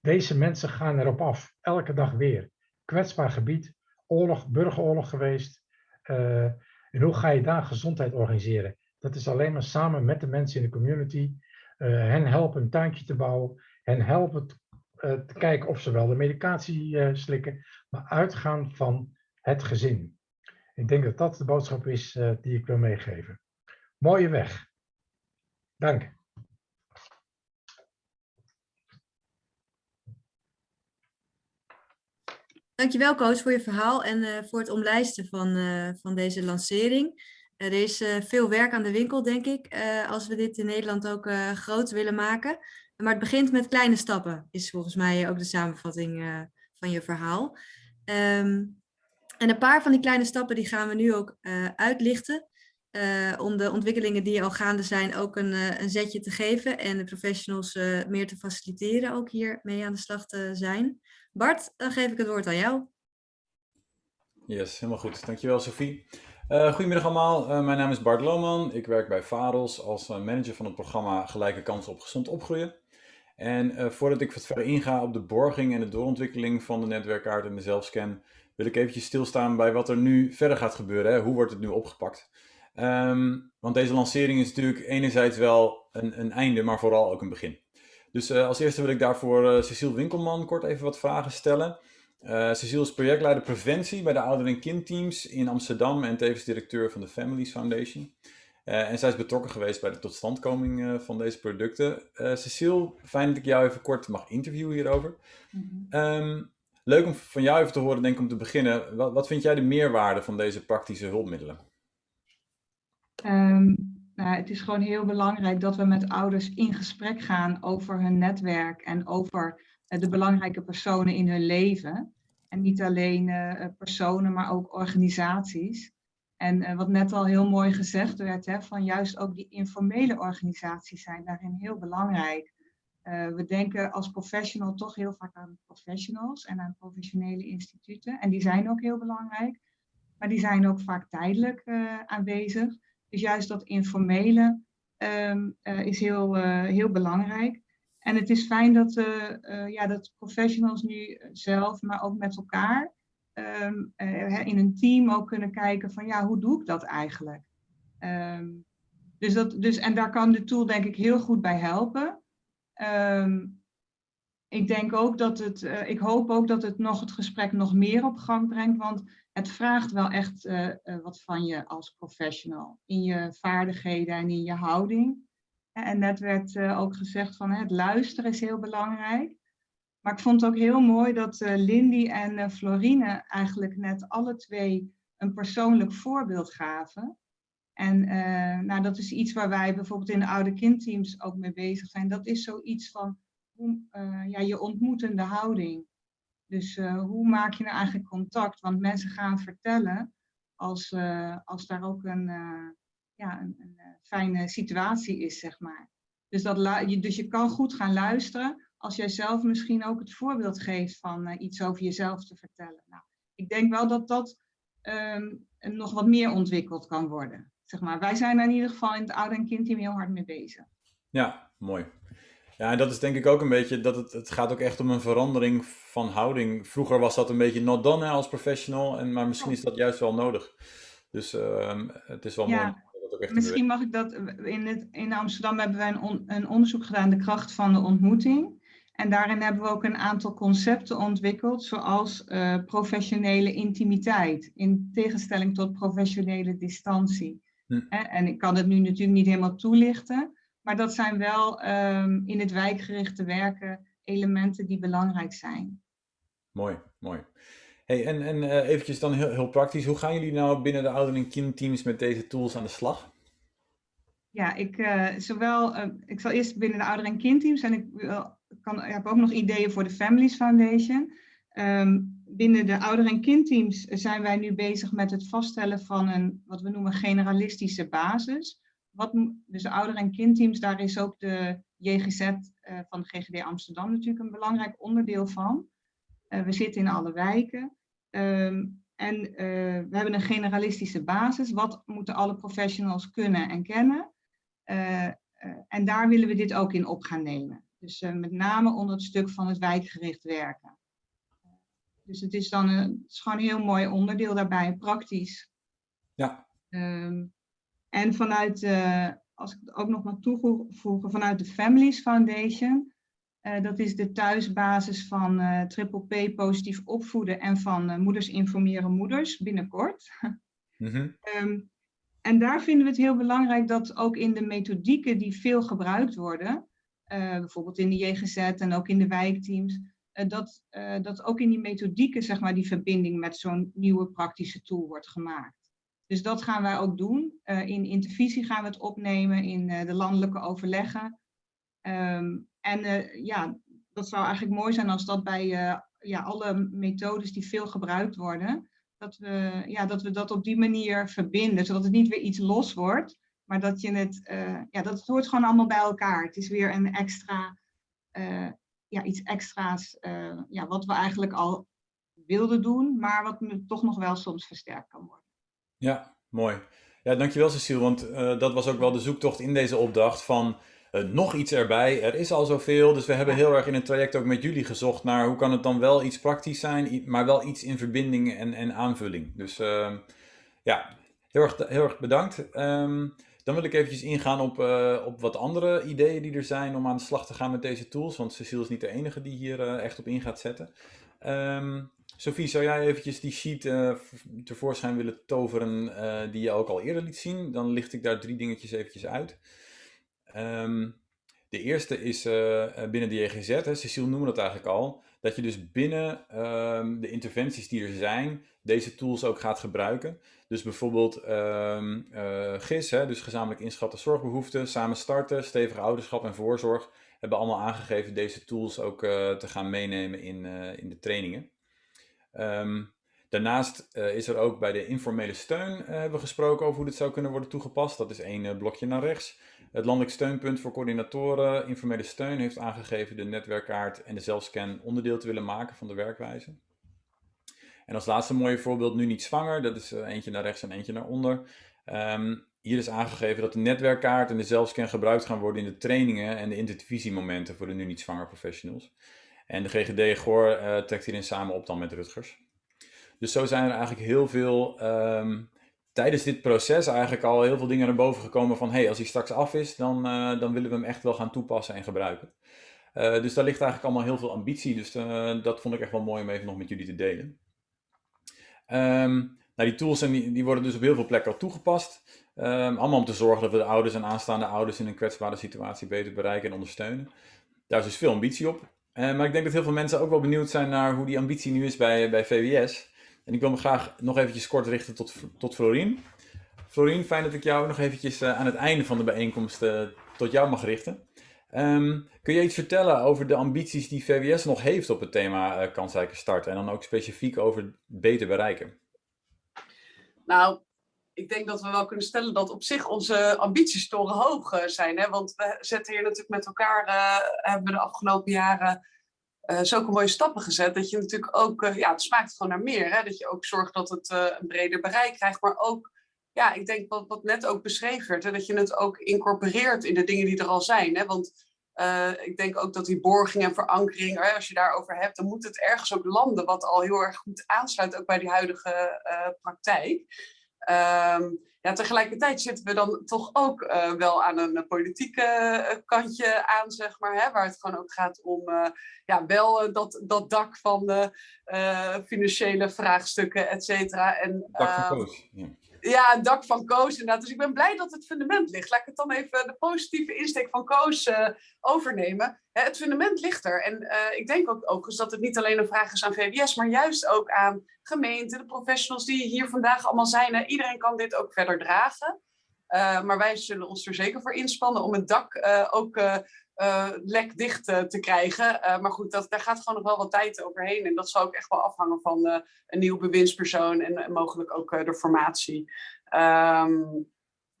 deze mensen gaan erop af, elke dag weer. Kwetsbaar gebied, oorlog, burgeroorlog geweest. Uh, en hoe ga je daar gezondheid organiseren? Dat is alleen maar samen met de mensen in de community. Uh, hen helpen een tuintje te bouwen. Hen helpen te kijken of ze wel de medicatie slikken. Maar uitgaan van het gezin. Ik denk dat dat de boodschap is die ik wil meegeven. Mooie weg. Dank. Dankjewel coach voor je verhaal en uh, voor het omlijsten van, uh, van deze lancering. er is veel werk aan de winkel, denk ik, als we dit in Nederland ook groot willen maken. Maar het begint met kleine stappen, is volgens mij ook de samenvatting van je verhaal. Um, en een paar van die kleine stappen die gaan we nu ook uitlichten. Om de ontwikkelingen die al gaande zijn ook een, een zetje te geven. En de professionals meer te faciliteren ook hier mee aan de slag te zijn. Bart, dan geef ik het woord aan jou. Yes, helemaal goed. Dankjewel Sophie. goedemiddag allemaal, mijn naam is Bart Lohman. Ik werk bij Varos als manager van het programma Gelijke Kansen op Gezond Opgroeien. En voordat ik wat verder inga op de borging en de doorontwikkeling van de netwerkaart en de zelfscan wil ik eventjes stilstaan bij wat er nu verder gaat gebeuren. Hè? Hoe wordt het nu opgepakt? Um, want deze lancering is natuurlijk enerzijds wel een, een einde, maar vooral ook een begin. Dus uh, als eerste wil ik daarvoor uh, Cecile Winkelman kort even wat vragen stellen. Uh, Cecile is projectleider preventie bij de ouder- en kindteams in Amsterdam en tevens directeur van de Families Foundation. en zij is betrokken geweest bij de totstandkoming van deze producten. Cecile, fijn dat ik jou even kort mag interviewen hierover. Mm -hmm. um, Leuk om van jou even te horen, denk ik, om te beginnen. Wat, wat vind jij de meerwaarde van deze praktische hulpmiddelen? Um, nou, het is gewoon heel belangrijk dat we met ouders in gesprek gaan over hun netwerk en over uh, de belangrijke personen in hun leven. En niet alleen uh, personen, maar ook organisaties. En wat net al heel mooi gezegd werd, hè, van juist ook die informele organisaties zijn daarin heel belangrijk. We denken als professional toch heel vaak aan professionals en aan professionele instituten. En die zijn ook heel belangrijk. Maar die zijn ook vaak tijdelijk aanwezig. Dus juist dat informele um, uh, is heel, heel belangrijk. En het is fijn dat, ja, dat professionals nu zelf, maar ook met elkaar, um, in een team ook kunnen kijken van ja, hoe doe ik dat eigenlijk? Um, dus dat, dus, en daar kan de tool denk ik heel goed bij helpen. Ik denk ook dat het, uh, ik hoop ook dat het nog het gesprek nog meer op gang brengt, want het vraagt wel echt uh, uh, wat van je als professional. In je vaardigheden en in je houding. En net werd ook gezegd van het luisteren is heel belangrijk. Maar ik vond het ook heel mooi dat Lindy en Florine eigenlijk net alle twee een persoonlijk voorbeeld gaven. En nou, dat is iets waar wij bijvoorbeeld in de oude kindteams ook mee bezig zijn. Dat is zoiets van uh, ja, je ontmoetende houding. Dus uh, hoe maak je nou eigenlijk contact? Want mensen gaan vertellen als, uh, als daar ook een, ja, een, een, fijne situatie is, zeg maar. Dus, dat je, dus je kan goed gaan luisteren als jij zelf misschien ook het voorbeeld geeft van iets over jezelf te vertellen. Nou, ik denk wel dat dat um, nog wat meer ontwikkeld kan worden. Zeg maar. Wij zijn er in ieder geval in het oude- en kindteam heel hard mee bezig. Ja, mooi. Ja, en dat is denk ik ook een beetje, dat het, het gaat ook echt om een verandering van houding. Vroeger was dat een beetje not done als professional, en, maar misschien is dat juist wel nodig. Dus uh, het is wel ja. mooi. Misschien mag ik dat, in, het, in Amsterdam hebben wij een, on, een onderzoek gedaan, de kracht van de ontmoeting. En daarin hebben we ook een aantal concepten ontwikkeld, zoals uh, professionele intimiteit, in tegenstelling tot professionele distantie. Hm. En ik kan het nu natuurlijk niet helemaal toelichten, maar dat zijn wel um, in het wijkgerichte werken elementen die belangrijk zijn. Mooi, mooi. Hey, en en uh, eventjes dan heel, heel praktisch, hoe gaan jullie nou binnen de ouder- en kindteams met deze tools aan de slag? Ja, ik, uh, zowel, uh, ik zal eerst binnen de ouder- en kindteams en ik kan, ik heb ook nog ideeën voor de Families Foundation. Um, binnen de ouder- en kindteams zijn wij nu bezig met het vaststellen van een, wat we noemen, generalistische basis wat, dus de ouder- en kindteams, daar is ook de JGZ uh, van de GGD Amsterdam natuurlijk een belangrijk onderdeel van. Uh, we zitten in alle wijken. Um, en uh, we hebben een generalistische basis. Wat moeten alle professionals kunnen en kennen? en daar willen we dit ook in op gaan nemen. Dus met name onder het stuk van het wijkgericht werken. Dus het is dan een, het is gewoon een heel mooi onderdeel daarbij, praktisch. Ja. Um, en vanuit, uh, als ik het ook nog maar toevoegen, vanuit de Families Foundation. Uh, dat is de thuisbasis van uh, Triple P positief opvoeden en van Moeders Informeren Moeders binnenkort. Mm -hmm. um, en daar vinden we het heel belangrijk dat ook in de methodieken die veel gebruikt worden, bijvoorbeeld in de JGZ en ook in de wijkteams, dat, dat ook in die methodieken zeg maar, die verbinding met zo'n nieuwe praktische tool wordt gemaakt. Dus dat gaan wij ook doen. Uh, in intervisie gaan we het opnemen in uh, de landelijke overleggen. Um, en uh, ja, dat zou eigenlijk mooi zijn als dat bij ja, alle methodes die veel gebruikt worden, dat we, ja, dat we dat op die manier verbinden, zodat het niet weer iets los wordt, maar dat je het, ja, dat hoort gewoon allemaal bij elkaar. Het is weer een extra, ja, iets extra's, ja, wat we eigenlijk al wilden doen, maar wat toch nog wel soms versterkt kan worden. Ja, mooi. Ja, dankjewel Cecile, want uh, dat was ook wel de zoektocht in deze opdracht van uh, nog iets erbij. Er is al zoveel, dus we hebben heel erg in het traject ook met jullie gezocht naar hoe kan het dan wel iets praktisch zijn, maar wel iets in verbinding en, en aanvulling. Dus uh, ja, heel erg, heel erg bedankt. Um, dan wil ik eventjes ingaan op, op wat andere ideeën die er zijn om aan de slag te gaan met deze tools, want Cecile is niet de enige die hier echt op in gaat zetten. Um, Sophie, zou jij eventjes die sheet uh, tevoorschijn willen toveren uh, die je ook al eerder liet zien? Dan licht ik daar drie dingetjes eventjes uit. Um, de eerste is uh, binnen de JGZ, hè, Cecile noemde dat eigenlijk al, dat je dus binnen um, de interventies die er zijn, deze tools ook gaat gebruiken. Dus bijvoorbeeld um, GIS, hè, dus gezamenlijk inschatten zorgbehoeften, samen starten, stevige ouderschap en voorzorg, hebben allemaal aangegeven deze tools ook te gaan meenemen in, in de trainingen. Um, daarnaast uh, is er ook bij de informele steun uh, hebben we gesproken over hoe dit zou kunnen worden toegepast. Dat is één uh, blokje naar rechts. Het landelijk steunpunt voor coördinatoren informele steun heeft aangegeven de netwerkkaart en de zelfscan onderdeel te willen maken van de werkwijze. En als laatste mooie voorbeeld nu niet zwanger, dat is eentje naar rechts en eentje naar onder. Um, hier is aangegeven dat de netwerkkaart en de zelfscan gebruikt gaan worden in de trainingen en de intervisiemomenten voor de nu niet zwanger professionals. En de GGD Goor uh, trekt hierin samen op dan met Rutgers. Dus zo zijn er eigenlijk heel veel, um, tijdens dit proces eigenlijk al heel veel dingen naar boven gekomen van hey, als hij straks af is, dan, uh, dan willen we hem echt wel gaan toepassen en gebruiken. dus daar ligt eigenlijk allemaal heel veel ambitie. Dus dat vond ik echt wel mooi om even nog met jullie te delen. Ehm, nou, die tools en die, worden dus op heel veel plekken al toegepast. Um, allemaal om te zorgen dat we de ouders en aanstaande ouders in een kwetsbare situatie beter bereiken en ondersteunen. Daar is dus veel ambitie op. Uh, maar ik denk dat heel veel mensen ook wel benieuwd zijn naar hoe die ambitie nu is bij, bij VWS. En ik wil me graag nog eventjes kort richten tot, tot Florien. Florien, fijn dat ik jou nog eventjes uh, aan het einde van de bijeenkomst uh, tot jou mag richten. Um, kun je iets vertellen over de ambities die VWS nog heeft op het thema kansrijke start en dan ook specifiek over beter bereiken? Nou, ik denk dat we wel kunnen stellen dat op zich onze ambities torenhoog uh, zijn. Hè? Want we zetten hier natuurlijk met elkaar, uh, hebben we de afgelopen jaren uh, zulke mooie stappen gezet. Dat je natuurlijk ook, ja, het smaakt gewoon naar meer. Hè? Dat je ook zorgt dat het een breder bereik krijgt. Maar ook, ja, ik denk wat, wat net ook beschreven werd. Hè? Dat je het ook incorporeert in de dingen die er al zijn. Hè? Want ik denk ook dat die borging en verankering, als je daarover hebt, dan moet het ergens ook landen. Wat al heel erg goed aansluit ook bij die huidige praktijk. Um, ja, tegelijkertijd zitten we dan toch ook uh, wel aan een politieke uh, kantje aan, zeg maar, hè, waar het gewoon ook gaat om uh, ja, wel dat, dat dak van de financiële vraagstukken, et cetera. En, dak van ehm, Koos. Ja. Ja, het dak van Koos inderdaad. Dus ik ben blij dat het fundament ligt. Laat ik het dan even de positieve insteek van Koos overnemen. Hè, het fundament ligt er. En ik denk ook, ook dat het niet alleen een vraag is aan VWS, maar juist ook aan gemeenten, de professionals die hier vandaag allemaal zijn. Iedereen kan dit ook verder dragen. Uh, maar wij zullen ons er zeker voor inspannen om het dak ook uh, lek dicht te krijgen. maar goed, dat, daar gaat gewoon nog wel wat tijd overheen. En dat zal ook echt wel afhangen van een nieuw bewindspersoon en mogelijk ook de formatie. Um,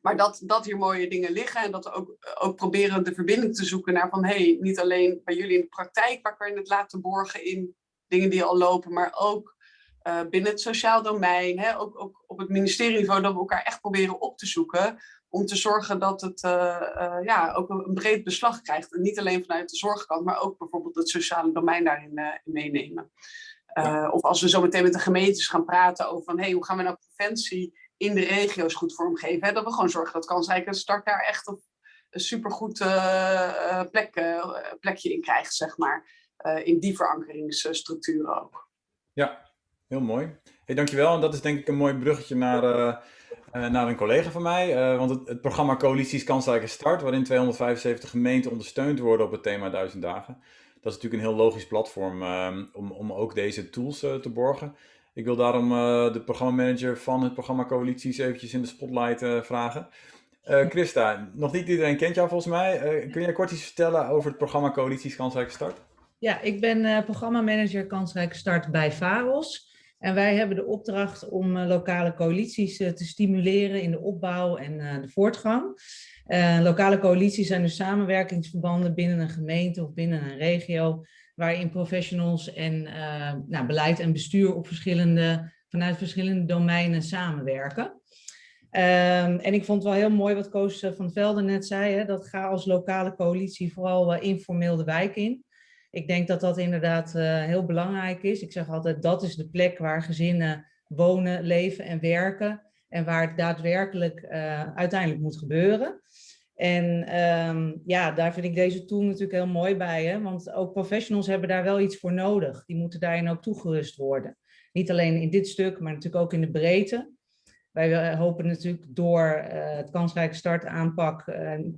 maar dat, dat hier mooie dingen liggen en dat we ook, ook proberen de verbinding te zoeken naar van hey, niet alleen bij jullie in de praktijk, waar kan je het laten borgen in dingen die al lopen, maar ook binnen het sociaal domein, hè, ook, ook op het ministerieniveau, dat we elkaar echt proberen op te zoeken. Om te zorgen dat het uh, uh, ja, ook een, breed beslag krijgt. En niet alleen vanuit de zorgkant, maar ook bijvoorbeeld het sociale domein daarin meenemen. Ja. Of als we zo meteen met de gemeentes gaan praten over van, hey, hoe gaan we nou preventie in de regio's goed vormgeven. Hè? Dat we gewoon zorgen dat kansrijke start daar echt op een supergoed plek, plekje in krijgt, zeg maar. in die verankeringsstructuren ook. Ja, Heel mooi. Hey, dankjewel. En dat is denk ik een mooi bruggetje naar, naar een collega van mij. Uh, want het, het, programma Coalities Kansrijke Start, waarin 275 gemeenten ondersteund worden op het thema 1000 dagen. Dat is natuurlijk een heel logisch platform om, om ook deze tools te borgen. Ik wil daarom de programmamanager van het programma Coalities eventjes in de spotlight vragen. Christa, nog niet iedereen kent jou volgens mij. kun jij kort iets vertellen over het programma Coalities Kansrijke Start? Ja, ik ben programmamanager Kansrijke Start bij VAROS. En wij hebben de opdracht om uh, lokale coalities uh, te stimuleren in de opbouw en uh, de voortgang. lokale coalities zijn dus samenwerkingsverbanden binnen een gemeente of binnen een regio, waarin professionals en nou, beleid en bestuur op verschillende, vanuit verschillende domeinen samenwerken. Um, en ik vond het wel heel mooi wat Koos van Velden net zei, hè, dat ga als lokale coalitie vooral informeel de wijk in. Ik denk dat dat inderdaad uh, heel belangrijk is. Ik zeg altijd, dat is de plek waar gezinnen wonen, leven en werken. En waar het daadwerkelijk uh, uiteindelijk moet gebeuren. En um, ja, daar vind ik deze tool natuurlijk heel mooi bij. Hè? Want ook professionals hebben daar wel iets voor nodig. Die moeten daarin ook toegerust worden. Niet alleen in dit stuk, maar natuurlijk ook in de breedte. Wij hopen natuurlijk door het kansrijke start aanpak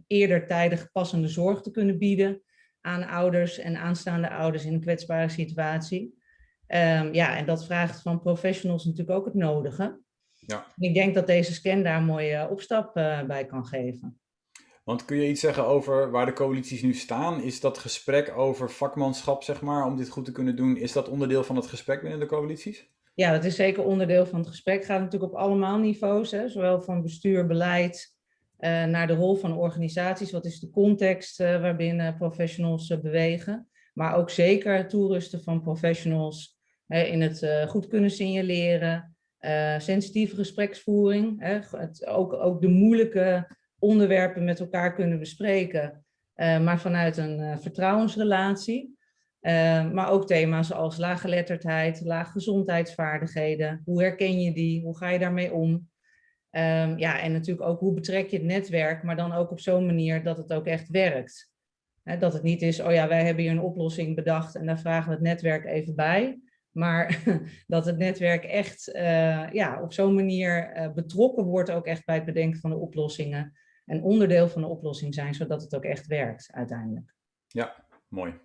eerder tijdig passende zorg te kunnen bieden aan ouders en aanstaande ouders in een kwetsbare situatie. Um, ja, en dat vraagt van professionals natuurlijk ook het nodige. Ja. Ik denk dat deze scan daar een mooie opstap uh, bij kan geven. Want kun je iets zeggen over waar de coalities nu staan? Is dat gesprek over vakmanschap, zeg maar, om dit goed te kunnen doen, is dat onderdeel van het gesprek binnen de coalities? Ja, dat is zeker onderdeel van het gesprek. Het gaat natuurlijk op allemaal niveaus, hè, zowel van bestuur, beleid, naar de rol van organisaties. Wat is de context uh, waarbinnen professionals uh, bewegen? Maar ook zeker toerusten van professionals in het goed kunnen signaleren, sensitieve gespreksvoering, het, ook, ook de moeilijke onderwerpen met elkaar kunnen bespreken, maar vanuit een vertrouwensrelatie. maar ook thema's als laaggeletterdheid, laag gezondheidsvaardigheden. Hoe herken je die? Hoe ga je daarmee om? Um, ja, en natuurlijk ook hoe betrek je het netwerk, maar dan ook op zo'n manier dat het ook echt werkt. Dat het niet is, oh ja, wij hebben hier een oplossing bedacht en daar vragen we het netwerk even bij. Maar dat het netwerk echt eh, ja, op zo'n manier eh, betrokken wordt ook echt bij het bedenken van de oplossingen. En onderdeel van de oplossing zijn, zodat het ook echt werkt uiteindelijk. Ja, mooi.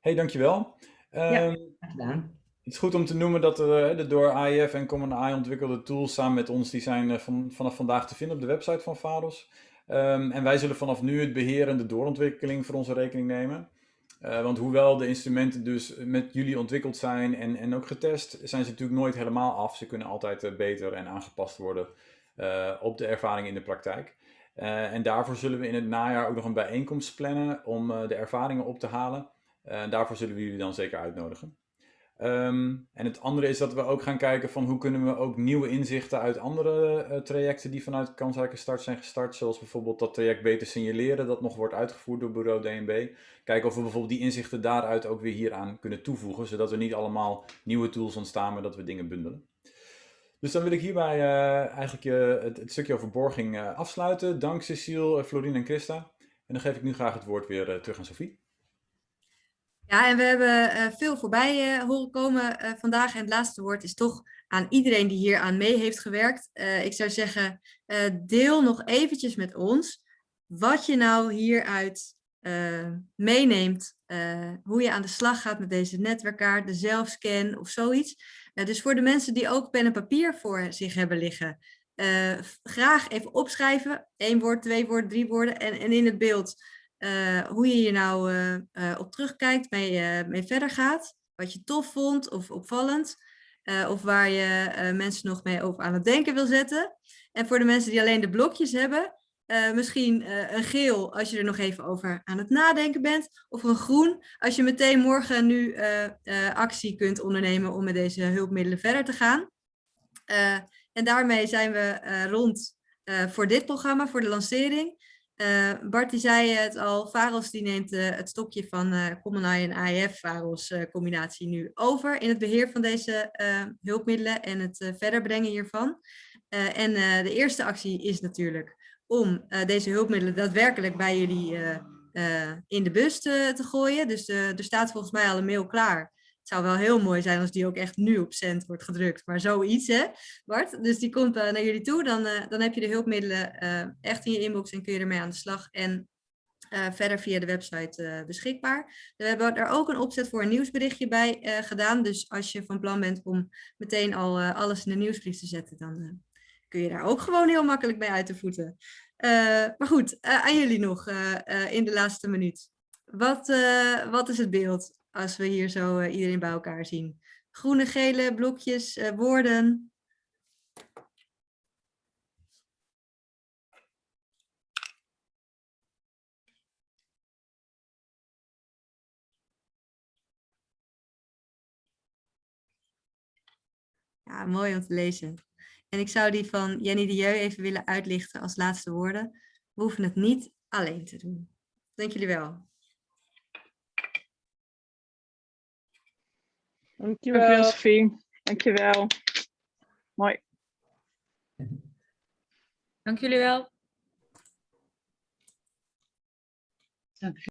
hey, dankjewel. Ja. Ehm, gedaan. Het is goed om te noemen dat de, de door AIF en Common AI ontwikkelde tools samen met ons, die zijn eh, van, vanaf vandaag te vinden op de website van Vados. Ehm, en wij zullen vanaf nu het beheer en de doorontwikkeling voor onze rekening nemen. Eh, want hoewel de instrumenten dus met jullie ontwikkeld zijn en, en ook getest, zijn ze natuurlijk nooit helemaal af. Ze kunnen altijd eh, beter en aangepast worden eh, op de ervaring in de praktijk. Eh, en daarvoor zullen we in het najaar ook nog een bijeenkomst plannen om eh, de ervaringen op te halen. Eh, en daarvoor zullen we jullie dan zeker uitnodigen. Ehm, en het andere is dat we ook gaan kijken van hoe kunnen we ook nieuwe inzichten uit andere eh, trajecten die vanuit kansrijke start zijn gestart, zoals bijvoorbeeld dat traject beter signaleren, dat nog wordt uitgevoerd door bureau DNB. Kijken of we bijvoorbeeld die inzichten daaruit ook weer hieraan kunnen toevoegen, zodat er niet allemaal nieuwe tools ontstaan, maar dat we dingen bundelen. Dus dan wil ik hierbij eh, eigenlijk eh, het, stukje over borging afsluiten. Dank Cecile, Florine en Christa. En dan geef ik nu graag het woord weer terug aan Sophie. Ja, en we hebben eh, veel voorbij eh, horen komen eh, vandaag. En het laatste woord is toch aan iedereen die hier aan mee heeft gewerkt. Ik zou zeggen, deel nog eventjes met ons wat je nou hieruit meeneemt. hoe je aan de slag gaat met deze netwerkkaart, de zelfscan of zoiets. Dus voor de mensen die ook pen en papier voor zich hebben liggen. graag even opschrijven. één woord, twee woorden, drie woorden. En, en in het beeld eh, hoe je hier nou eh, eh, op terugkijkt, mee, mee verder gaat. Wat je tof vond of opvallend. of waar je mensen nog mee over aan het denken wil zetten. En voor de mensen die alleen de blokjes hebben, misschien een geel als je er nog even over aan het nadenken bent. Of een groen als je meteen morgen nu actie kunt ondernemen om met deze hulpmiddelen verder te gaan. En daarmee zijn we rond voor dit programma, voor de lancering. Eh, Bart die zei het al, Varos die neemt eh, het stokje van Eye en AIF Varos eh, combinatie nu over in het beheer van deze hulpmiddelen en het verder brengen hiervan. En de eerste actie is natuurlijk om deze hulpmiddelen daadwerkelijk bij jullie in de bus te, te gooien. Dus er staat volgens mij al een mail klaar. Het zou wel heel mooi zijn als die ook echt nu op cent wordt gedrukt. Maar zoiets, hè, Bart? Dus die komt eh, naar jullie toe. Dan, eh, dan heb je de hulpmiddelen eh, echt in je inbox en kun je ermee aan de slag. En verder via de website beschikbaar. We hebben er ook een opzet voor een nieuwsberichtje bij gedaan. Dus als je van plan bent om meteen al alles in de nieuwsbrief te zetten, dan kun je daar ook gewoon heel makkelijk mee uit de voeten. Maar goed, aan jullie nog in de laatste minuut. Wat, wat is het beeld als we hier zo eh, iedereen bij elkaar zien? Groene, gele blokjes, eh, woorden. Ja, mooi om te lezen. En ik zou die van Jenny de Jeu even willen uitlichten als laatste woorden. We hoeven het niet alleen te doen. Dank jullie wel. Dankjewel, Sophie. Dankjewel. Mooi. Dank jullie wel.